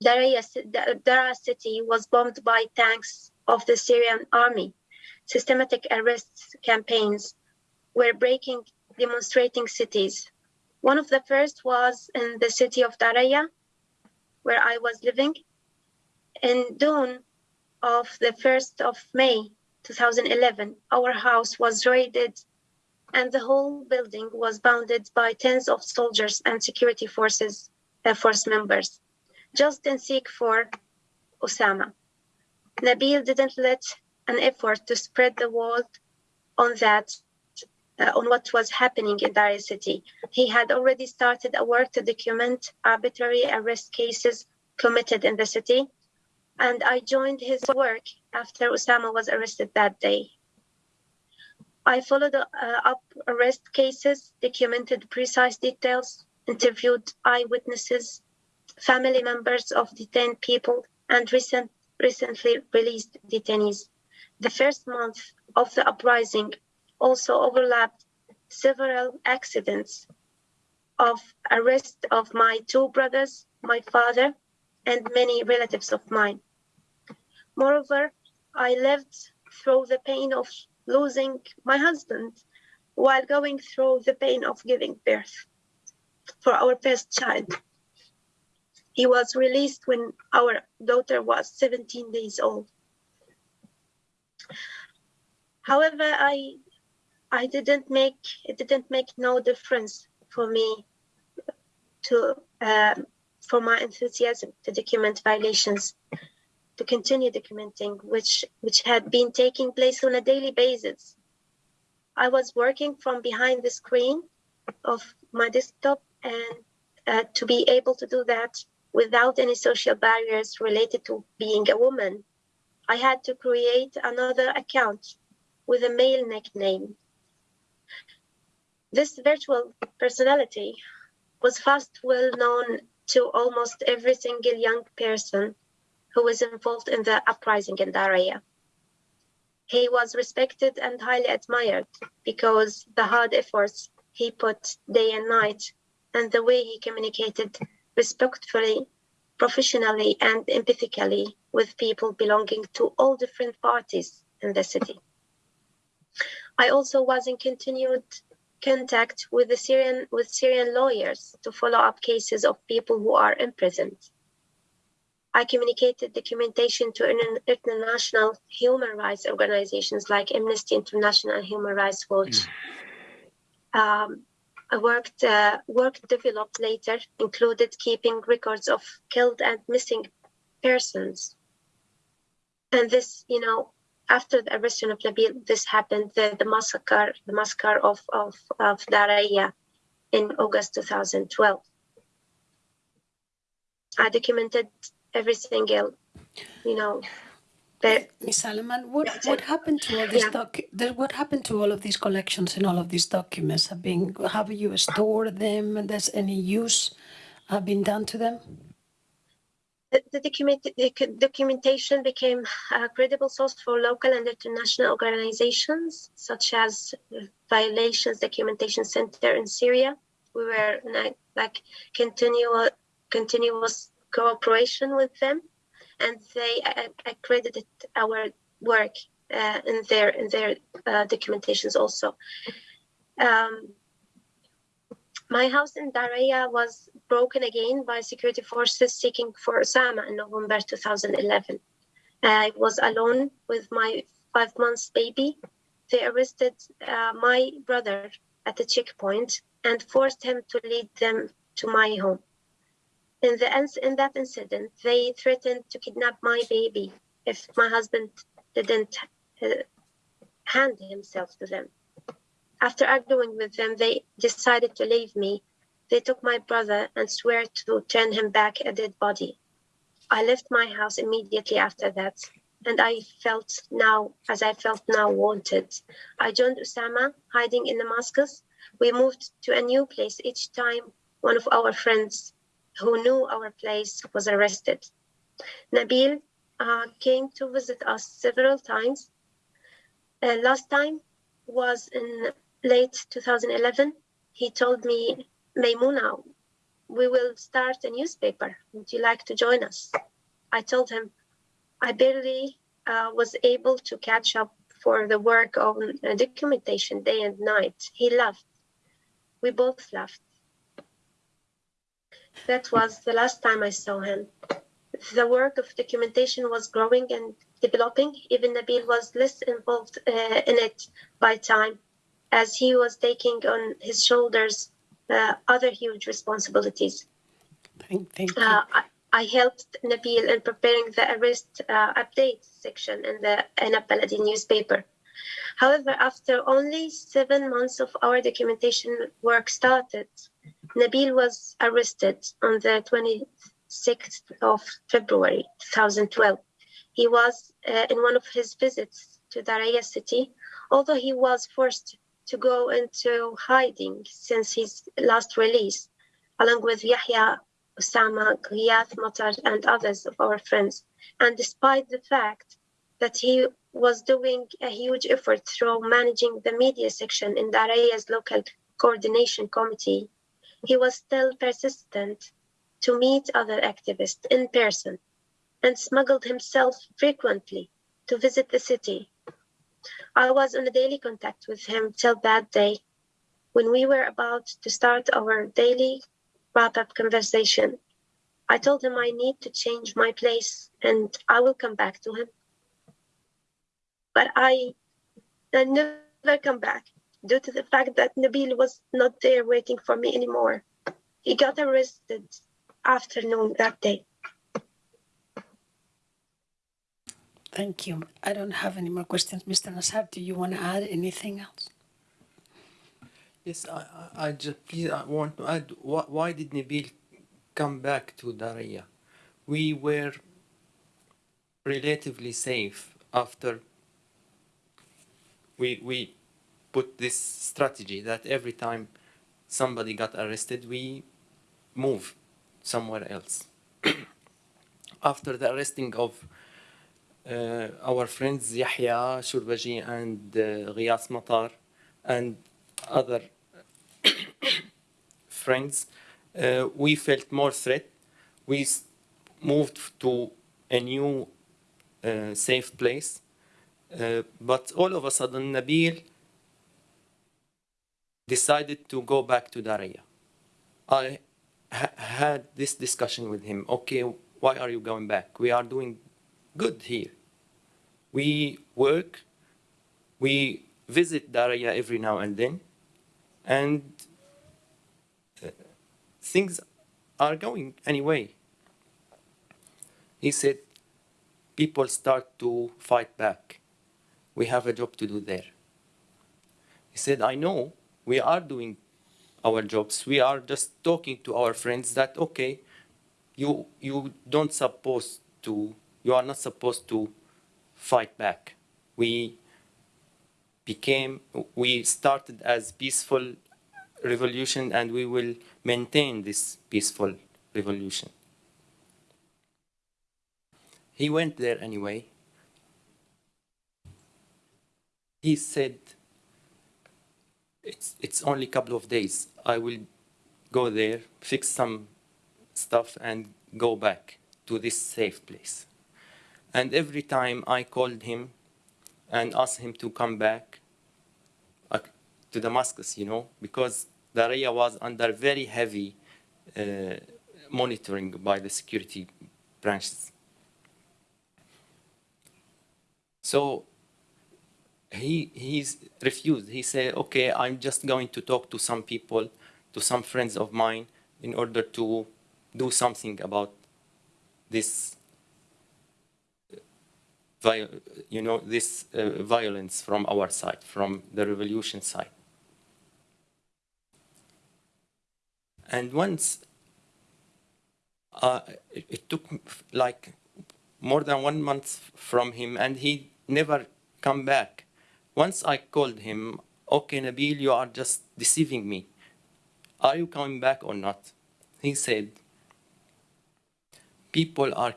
Daraa city was bombed by tanks of the Syrian army. Systematic arrests campaigns were breaking demonstrating cities. One of the first was in the city of Daraya, where I was living. In dawn of the 1st of May 2011, our house was raided and the whole building was bounded by tens of soldiers and security forces uh, force members, just in seek for Osama. Nabil didn't let an effort to spread the word on that uh, on what was happening in Daraya city. He had already started a work to document arbitrary arrest cases committed in the city, and I joined his work after Osama was arrested that day. I followed uh, up arrest cases, documented precise details, interviewed eyewitnesses, family members of detained people, and recent, recently released detainees. The first month of the uprising also overlapped several accidents of arrest of my two brothers, my father, and many relatives of mine. Moreover, I lived through the pain of losing my husband while going through the pain of giving birth for our first child. He was released when our daughter was 17 days old. However, I I didn't make it didn't make no difference for me to um, for my enthusiasm to document violations to continue documenting which which had been taking place on a daily basis. I was working from behind the screen of my desktop and uh, to be able to do that without any social barriers related to being a woman, I had to create another account with a male nickname. This virtual personality was fast well known to almost every single young person who was involved in the uprising in Daraya. He was respected and highly admired because the hard efforts he put day and night and the way he communicated respectfully, professionally, and empathically with people belonging to all different parties in the city. I also was in continued contact with the Syrian with Syrian lawyers to follow up cases of people who are imprisoned. I communicated documentation to international human rights organizations like Amnesty International and Human Rights Watch. Um, I worked uh, work developed later included keeping records of killed and missing persons. And this, you know, after the arrest of Nabil, this happened, the, the massacre, the massacre of, of, of Daraya in August 2012. I documented every single, you know, Miss Salman, what, what happened to all these Yeah. what happened to all of these collections and all of these documents? Have been, have you stored them and does any use have been done to them? the, the, document, the documentation became a credible source for local and international organizations such as Violations Documentation Center in Syria. We were a, like continual, continuous cooperation with them, and they accredited our work uh, in their in their uh, documentations also. Um, my house in Daraya was broken again by security forces seeking for Osama in November 2011. I was alone with my five months baby. They arrested uh, my brother at the checkpoint and forced him to lead them to my home. In, the, in that incident, they threatened to kidnap my baby if my husband didn't uh, hand himself to them. After arguing with them, they decided to leave me. They took my brother and swear to turn him back a dead body. I left my house immediately after that, and I felt now, as I felt now, wanted. I joined Osama, hiding in Damascus. We moved to a new place each time one of our friends who knew our place was arrested. Nabil uh, came to visit us several times. Uh, last time was in late 2011, he told me, Maimouna, we will start a newspaper. Would you like to join us? I told him I barely uh, was able to catch up for the work on documentation day and night. He laughed. We both laughed. That was the last time I saw him. The work of documentation was growing and developing. Even Nabil was less involved uh, in it by time as he was taking on his shoulders uh, other huge responsibilities. Thank, thank you. Uh, I, I helped Nabil in preparing the arrest uh, update section in the Enab Baladi newspaper. However, after only seven months of our documentation work started, Nabil was arrested on the 26th of February 2012. He was uh, in one of his visits to Daraya city, although he was forced to go into hiding since his last release, along with Yahya, Osama, Ghiyath Matar, and others of our friends. And despite the fact that he was doing a huge effort through managing the media section in Daraya's local coordination committee, he was still persistent to meet other activists in person and smuggled himself frequently to visit the city. I was in a daily contact with him till that day when we were about to start our daily wrap up conversation. I told him I need to change my place and I will come back to him. But I, I never come back due to the fact that Nabil was not there waiting for me anymore. He got arrested afternoon that day. Thank you. I don't have any more questions. Mr. Nassar, do you want to add anything else? Yes, I, I, I just please I want to add why, why did Nabil come back to Daraya? We were relatively safe after we we put this strategy that every time somebody got arrested, we move somewhere else. after the arresting of uh, our friends Yahya Shurbaji and uh, Ghiyath Matar and other friends, uh, we felt more threat. We moved to a new uh, safe place. Uh, but all of a sudden, Nabil decided to go back to Daraya. I ha- had this discussion with him. Okay, why are you going back? We are doing good here. We work, we visit Daraya every now and then, and uh, things are going anyway. He said, people start to fight back. We have a job to do there. He said, I know we are doing our jobs. We are just talking to our friends that, okay, you, you don't supposed to, you are not supposed to fight back. We became, we started as peaceful revolution and we will maintain this peaceful revolution. He went there anyway. He said, it's, it's only a couple of days. I will go there, fix some stuff, and go back to this safe place. And every time I called him and asked him to come back uh, to Damascus, you know, because Daraya was under very heavy uh, monitoring by the security branches. So he he's refused. He said, "Okay, I'm just going to talk to some people, to some friends of mine, in order to do something about this, uh, you know, this uh, violence from our side, from the revolution side." And once, uh, it, it took like more than one month from him, and he never come back. Once I called him, okay, Nabil, you are just deceiving me. Are you coming back or not? He said, people are,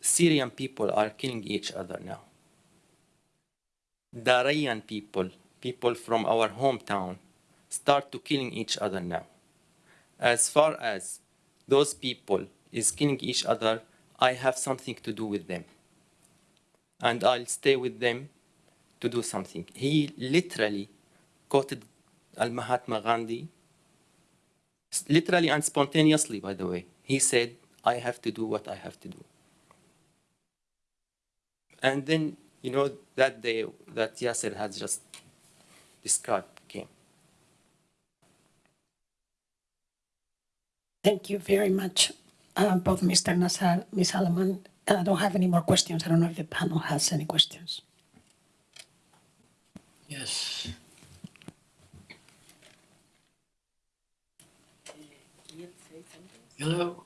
Syrian people are killing each other now. Darayan people, people from our hometown, start to killing each other now. As far as those people is killing each other, I have something to do with them. And I'll stay with them to do something. He literally quoted Al Mahatma Gandhi, literally and spontaneously, by the way. He said, I have to do what I have to do. And then, you know, that day that Yasser has just described came. Thank you very much, uh, both Mr. Nassar, Ms. Alammar. I don't have any more questions. I don't know if the panel has any questions. Yes. Hello?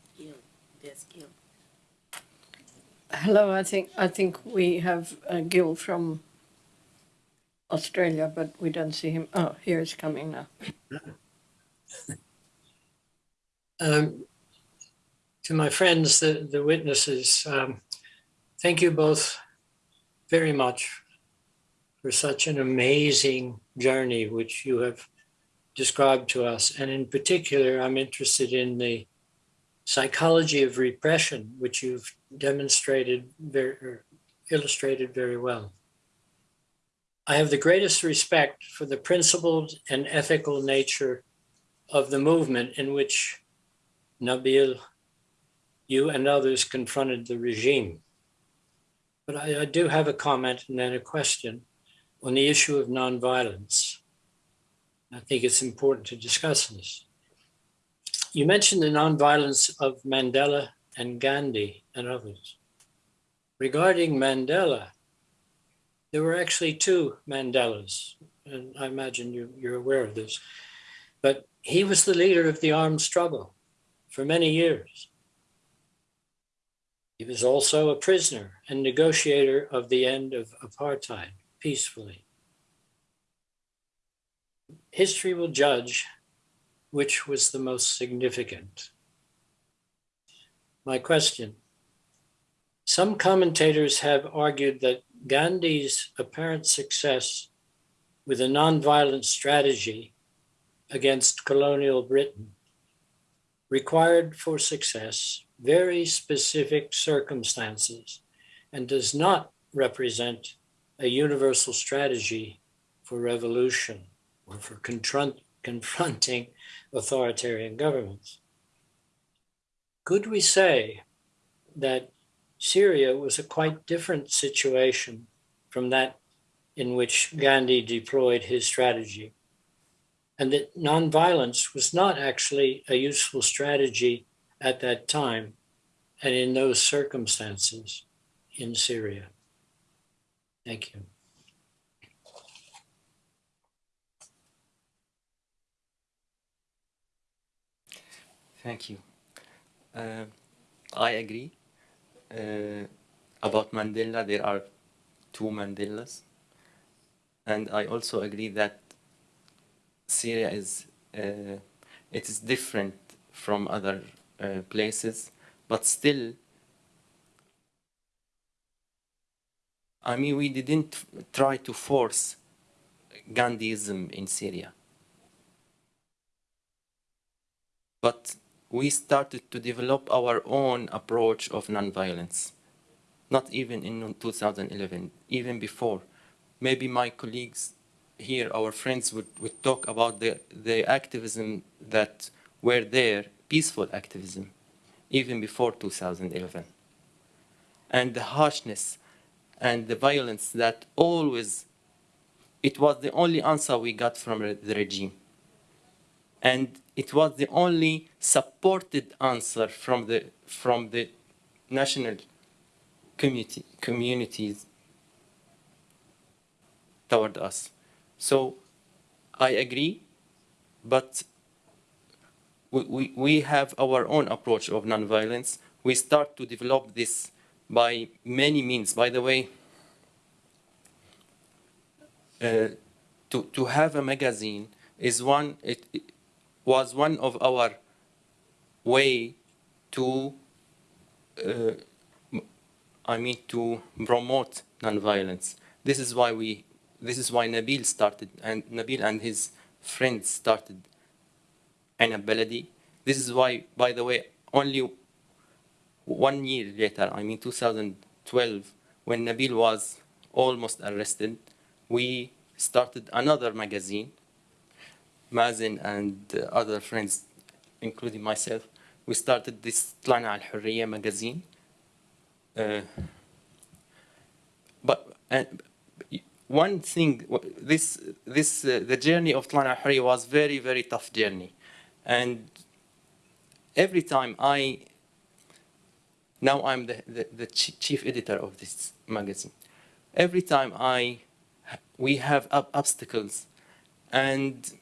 Hello, I think, I think we have uh, Gil from Australia, but we don't see him. Oh, here he's coming now. Um, to my friends, the, the witnesses, um, thank you both very much for such an amazing journey which you have described to us. And in particular, I'm interested in the psychology of repression, which you've demonstrated very, er, illustrated very well. I have the greatest respect for the principled and ethical nature of the movement in which Nabil, you and others confronted the regime. But I, I do have a comment and then a question on the issue of nonviolence. I think it's important to discuss this. You mentioned the nonviolence of Mandela and Gandhi and others. Regarding Mandela, there were actually two Mandelas, and I imagine you, you're aware of this. But he was the leader of the armed struggle for many years. He was also a prisoner and negotiator of the end of apartheid peacefully. History will judge which was the most significant. My question some commentators have argued that Gandhi's apparent success with a nonviolent strategy against colonial Britain required for success very specific circumstances and does not represent a universal strategy for revolution or for confront, confronting authoritarian governments. Could we say that Syria was a quite different situation from that in which Gandhi deployed his strategy? And that nonviolence was not actually a useful strategy at that time and in those circumstances in Syria. Thank you. Thank you. Uh, I agree. Uh, about Mandela, there are two Mandelas. And I also agree that Syria is, uh, it is different from other uh, places, but still, I mean, we didn't try to force Gandhiism in Syria. But we started to develop our own approach of nonviolence. Not even in 2011, even before. Maybe my colleagues here, our friends, would, would talk about the, the activism that were there, peaceful activism, even before 2011. And the harshness and the violence that always, it was the only answer we got from the regime. And it was the only supported answer from the from the national community communities toward us. So I agree, but we, we, we have our own approach of nonviolence. We start to develop this by many means. By the way, uh, to, to have a magazine is one, it, it was one of our way to, uh, I mean, to promote nonviolence. This is why we, this is why Nabil started, and Nabil and his friends started Baladi. This is why, by the way, only one year later, I mean 2012, when Nabil was almost arrested, we started another magazine Mazen and uh, other friends, including myself, we started this Tlana Al Hurriya magazine. Uh, but and one thing, this this uh, the journey of Tlana Al Hurriya was very very tough journey, and every time I now I'm the, the, the chief editor of this magazine. Every time I we have ob- obstacles and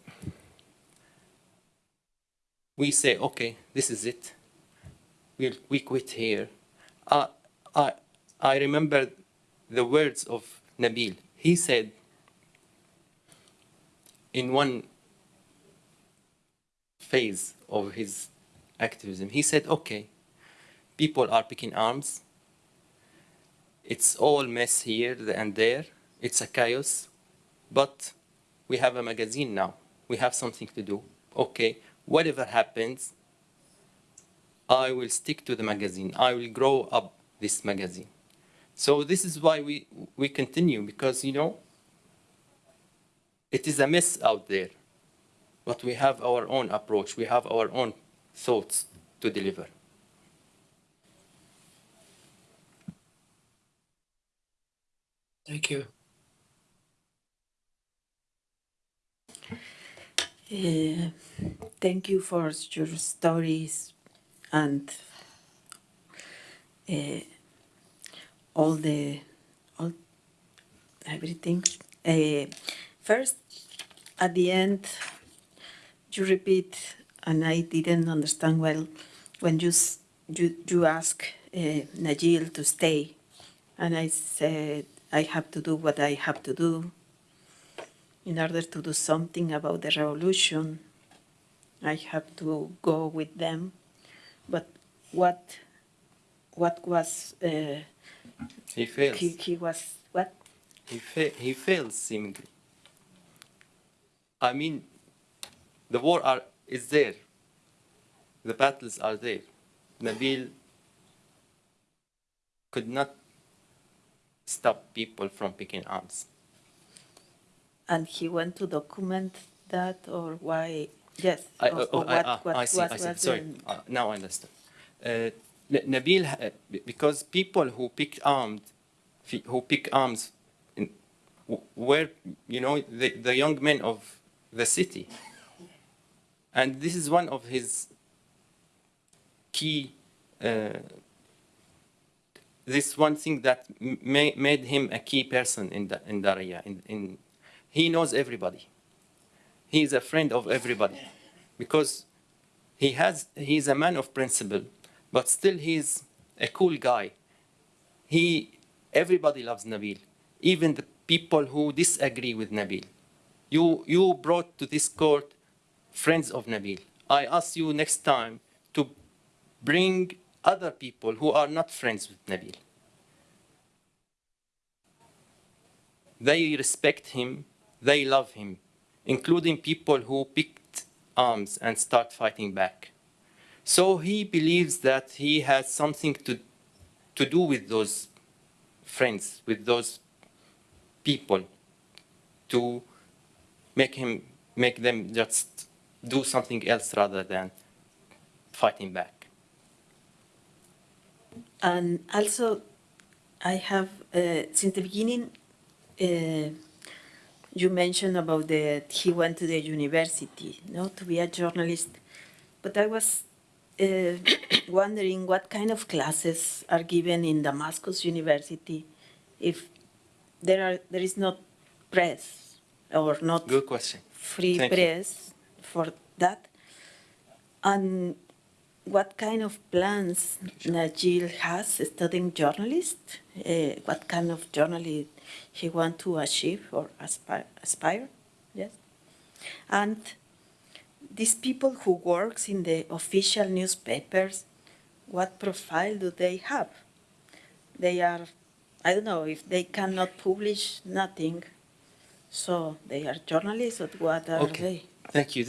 we say, okay, this is it. We'll, we quit here. Uh, I, I remember the words of Nabil. He said in one phase of his activism, he said, okay, people are picking arms. It's all mess here and there. It's a chaos. But we have a magazine now. We have something to do. Okay, whatever happens, I will stick to the magazine. I will grow up this magazine. So this is why we, we continue because, you know, it is a mess out there. But we have our own approach. We have our own thoughts to deliver. Thank you. Uh, thank you for your stories and uh, all the all everything. Uh, first, at the end, you repeat, and I didn't understand well when you you you ask uh, Nabil to stay, and I said I have to do what I have to do in order to do something about the revolution, I have to go with them. But what, what was uh, He fails. he, he was what? He, fa- he fails seemingly. I mean, the war are, is there. The battles are there. Nabil could not stop people from picking arms. And he went to document that, or why? Yes. I, or, oh, or I, what, ah, what I see, was, I see. Sorry, uh, now I understand. Uh, Nabil, uh, because people who picked arms, who pick arms, in, were you know the, the young men of the city, and this is one of his key. This one thing that ma- made him a key person in the in Daraya. In, in he knows everybody. He is a friend of everybody, because he has he is a man of principle, but still he's a cool guy. He everybody loves Nabil, even the people who disagree with Nabil. You you brought to this court friends of Nabil. I ask you next time to bring other people who are not friends with Nabil. They respect him, they love him, including people who picked arms and start fighting back. So he believes that he has something to, to do with those friends, with those people, to make him make them just do something else rather than fighting back. And also, I have, uh, since the beginning, uh, you mentioned about that he went to the university, no, to be a journalist. But I was uh, wondering what kind of classes are given in Damascus University, if there are there is not press or not Good question. free Thank you. press for that. And what kind of plans Nabil has studying journalist? Uh, what kind of journalist he want to achieve or aspire? aspire? Yes. And these people who works in the official newspapers, what profile do they have? They are, I don't know, if they cannot publish nothing, so they are journalists or what are Okay. they? Thank you.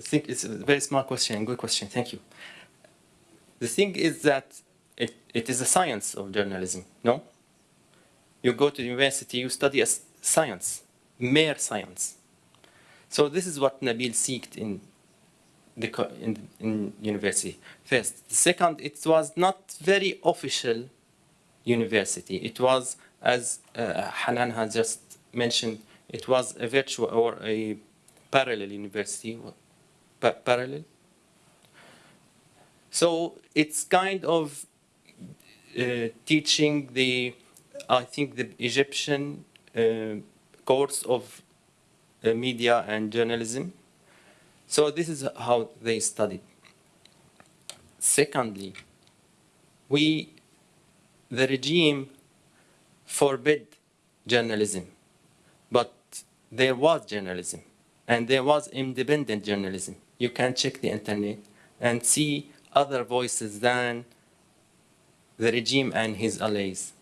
Think it's a very smart question and good question. Thank you. The thing is that it, it is a science of journalism, no? You go to university, you study as science, mere science. So this is what Nabil seeked in the in, in university. First, the second, it was not very official university. It was, as uh, Hanan has just mentioned, it was a virtual or a parallel university. Pa- parallel. So it's kind of uh, teaching the, I think the Egyptian uh, course of uh, media and journalism. So this is how they studied. Secondly, we, the regime forbid journalism, but there was journalism, and there was independent journalism. You can check the internet and see other voices than the regime and his allies.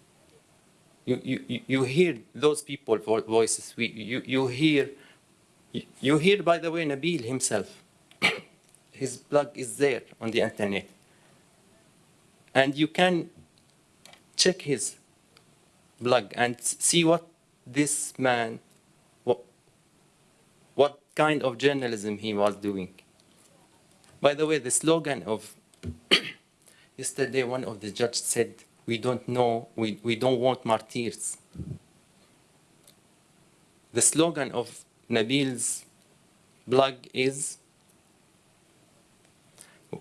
You, you, you- hear those people voices. We, you, you hear, you hear, by the way, Nabil himself. His blog is there on the internet. And you can check his blog and see what this man, what, what kind of journalism he was doing. By the way, the slogan of yesterday, one of the judges said, "We don't know, we, we don't want martyrs." The slogan of Nabil's blog is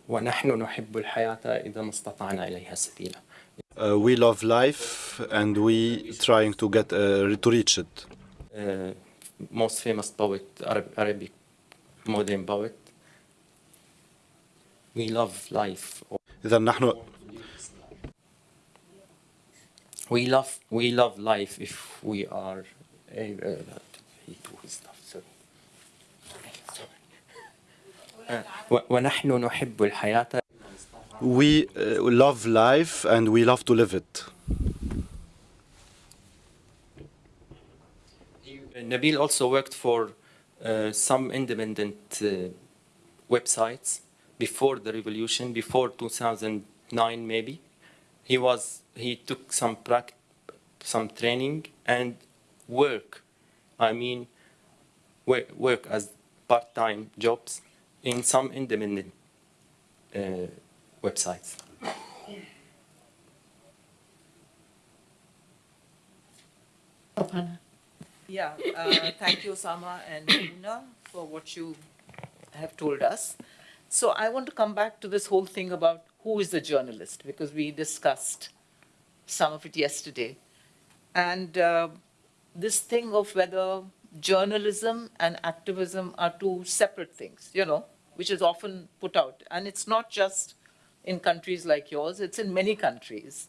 ونحن نحب الحياة إذا ما استطعنا إليها سبيلا. Uh, we love life and we trying to get uh, to reach it. Uh, most famous poet, Arab, Arabic modern poet. We love life. إذا نحن We love we love life if we are able to do his stuff. Sorry. Uh, و- ونحن نحب الحياة we uh, love life and we love to live it. Nabil also worked for uh, some independent uh, websites before the revolution, before 2009 maybe. He was he took some prac- some training and work. I mean, work, as part-time jobs in some independent uh, websites. Yeah, uh, thank you, Osama and Una, for what you have told us. So I want to come back to this whole thing about who is the journalist, because we discussed some of it yesterday. And uh, this thing of whether journalism and activism are two separate things, you know, which is often put out. And it's not just in countries like yours, it's in many countries.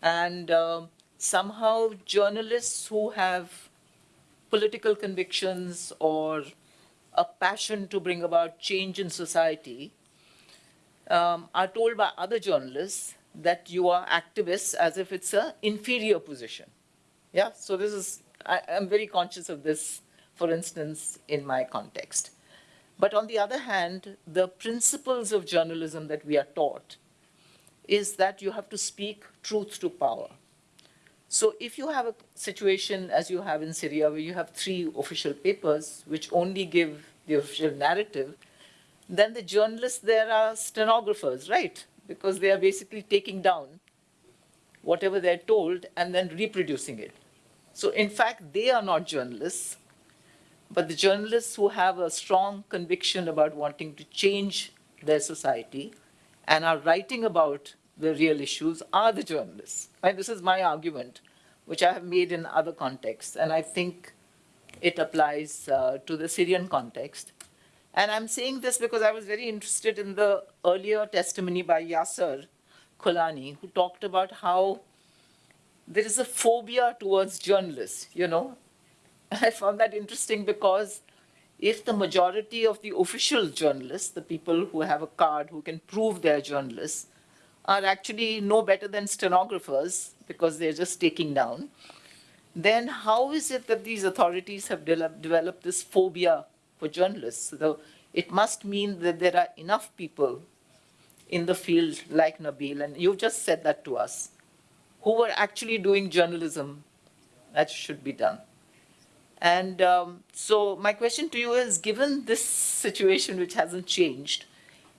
And um somehow journalists who have political convictions or a passion to bring about change in society um, are told by other journalists that you are activists as if it's an inferior position. Yeah, so this is, I, I'm very conscious of this, for instance, in my context. But on the other hand, the principles of journalism that we are taught is that you have to speak truth to power. So if you have a situation as you have in Syria, where you have three official papers which only give the official narrative, then the journalists there are stenographers, right? Because they are basically taking down whatever they're told and then reproducing it. So in fact, they are not journalists, but the journalists who have a strong conviction about wanting to change their society and are writing about the real issues are the journalists. And this is my argument, which I have made in other contexts, and I think it applies uh, to the Syrian context. And I'm saying this because I was very interested in the earlier testimony by Yasser Kolani, who talked about how there is a phobia towards journalists, you know. I found that interesting because if the majority of the official journalists, the people who have a card who can prove they're journalists, are actually no better than stenographers because they're just taking down, then how is it that these authorities have de- developed this phobia for journalists? So it must mean that there are enough people in the field like Nabil, and you've just said that to us, who were actually doing journalism that should be done. And um, so, my question to you is given this situation which hasn't changed,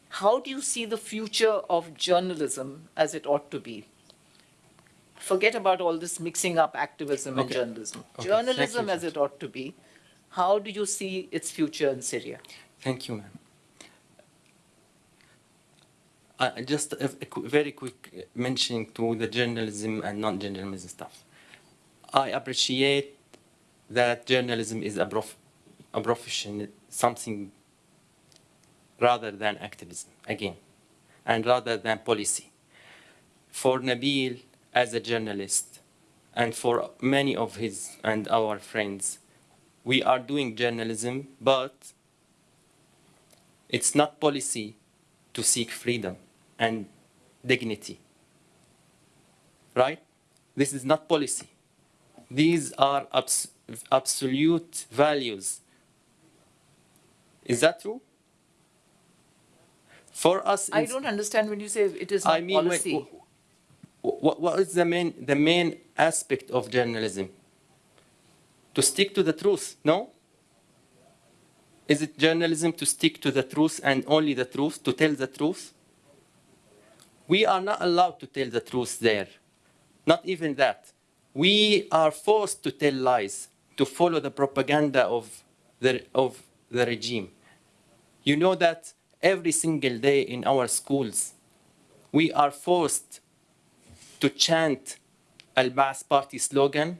how do you see the future of journalism as it ought to be? Forget about all this mixing up activism and journalism. Okay, Journalism you. as it ought to be. How do you see its future in Syria? Thank you, ma'am. Uh, just a, a qu- very quick mentioning to the journalism and non-journalism stuff. I appreciate that journalism is a, prof, a profession, something rather than activism, again, and rather than policy. For Nabil, as a journalist, and for many of his and our friends, we are doing journalism, but it's not policy to seek freedom and dignity. Right? This is not policy. These are abs- absolute values. Is that true? For us, I don't understand when you say it is not I mean, when- policy. what, what is the main, the main aspect of journalism? To stick to the truth, no? Is it journalism to stick to the truth and only the truth, to tell the truth? We are not allowed to tell the truth there. Not even that. We are forced to tell lies, to follow the propaganda of the, of the regime. You know that every single day in our schools, we are forced to chant Al Baas Party slogan,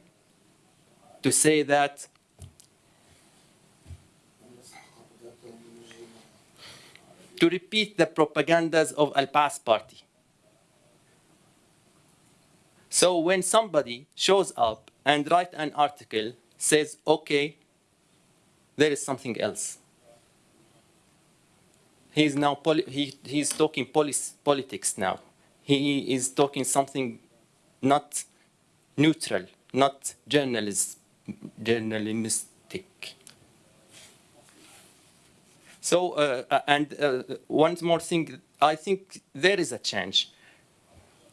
to say that to repeat the propagandas of Al Baas Party. So when somebody shows up and write an article, says, okay, there is something else. He's now poli- he, he's talking polis- politics now. He is talking something not neutral, not journalist, journalistic. So, uh, uh, and uh, one more thing, I think there is a change.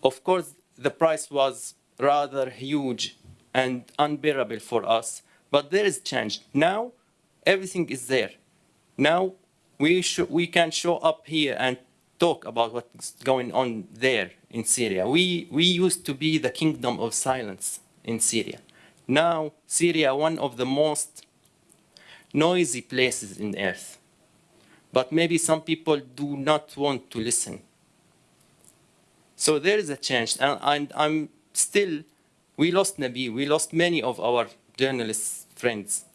Of course, the price was rather huge and unbearable for us, but there is change. Now, everything is there. Now, we, sh- we can show up here and talk about what's going on there in Syria. We, we used to be the kingdom of silence in Syria. Now, Syria, one of the most noisy places in earth. But maybe some people do not want to listen. So there is a change, and, and I'm still, we lost Nabi, we lost many of our journalists friends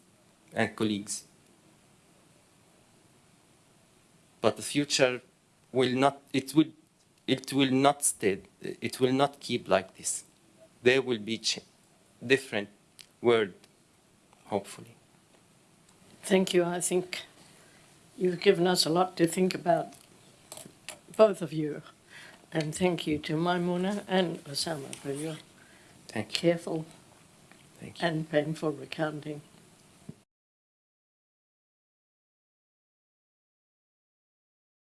and colleagues. But the future will not, it will, it will not stay, it will not keep like this. There will be ch- different world, hopefully. Thank you. I think you've given us a lot to think about, both of you. And thank you to Maimouna and Osama for your Thank you. careful Thank you. and painful recounting.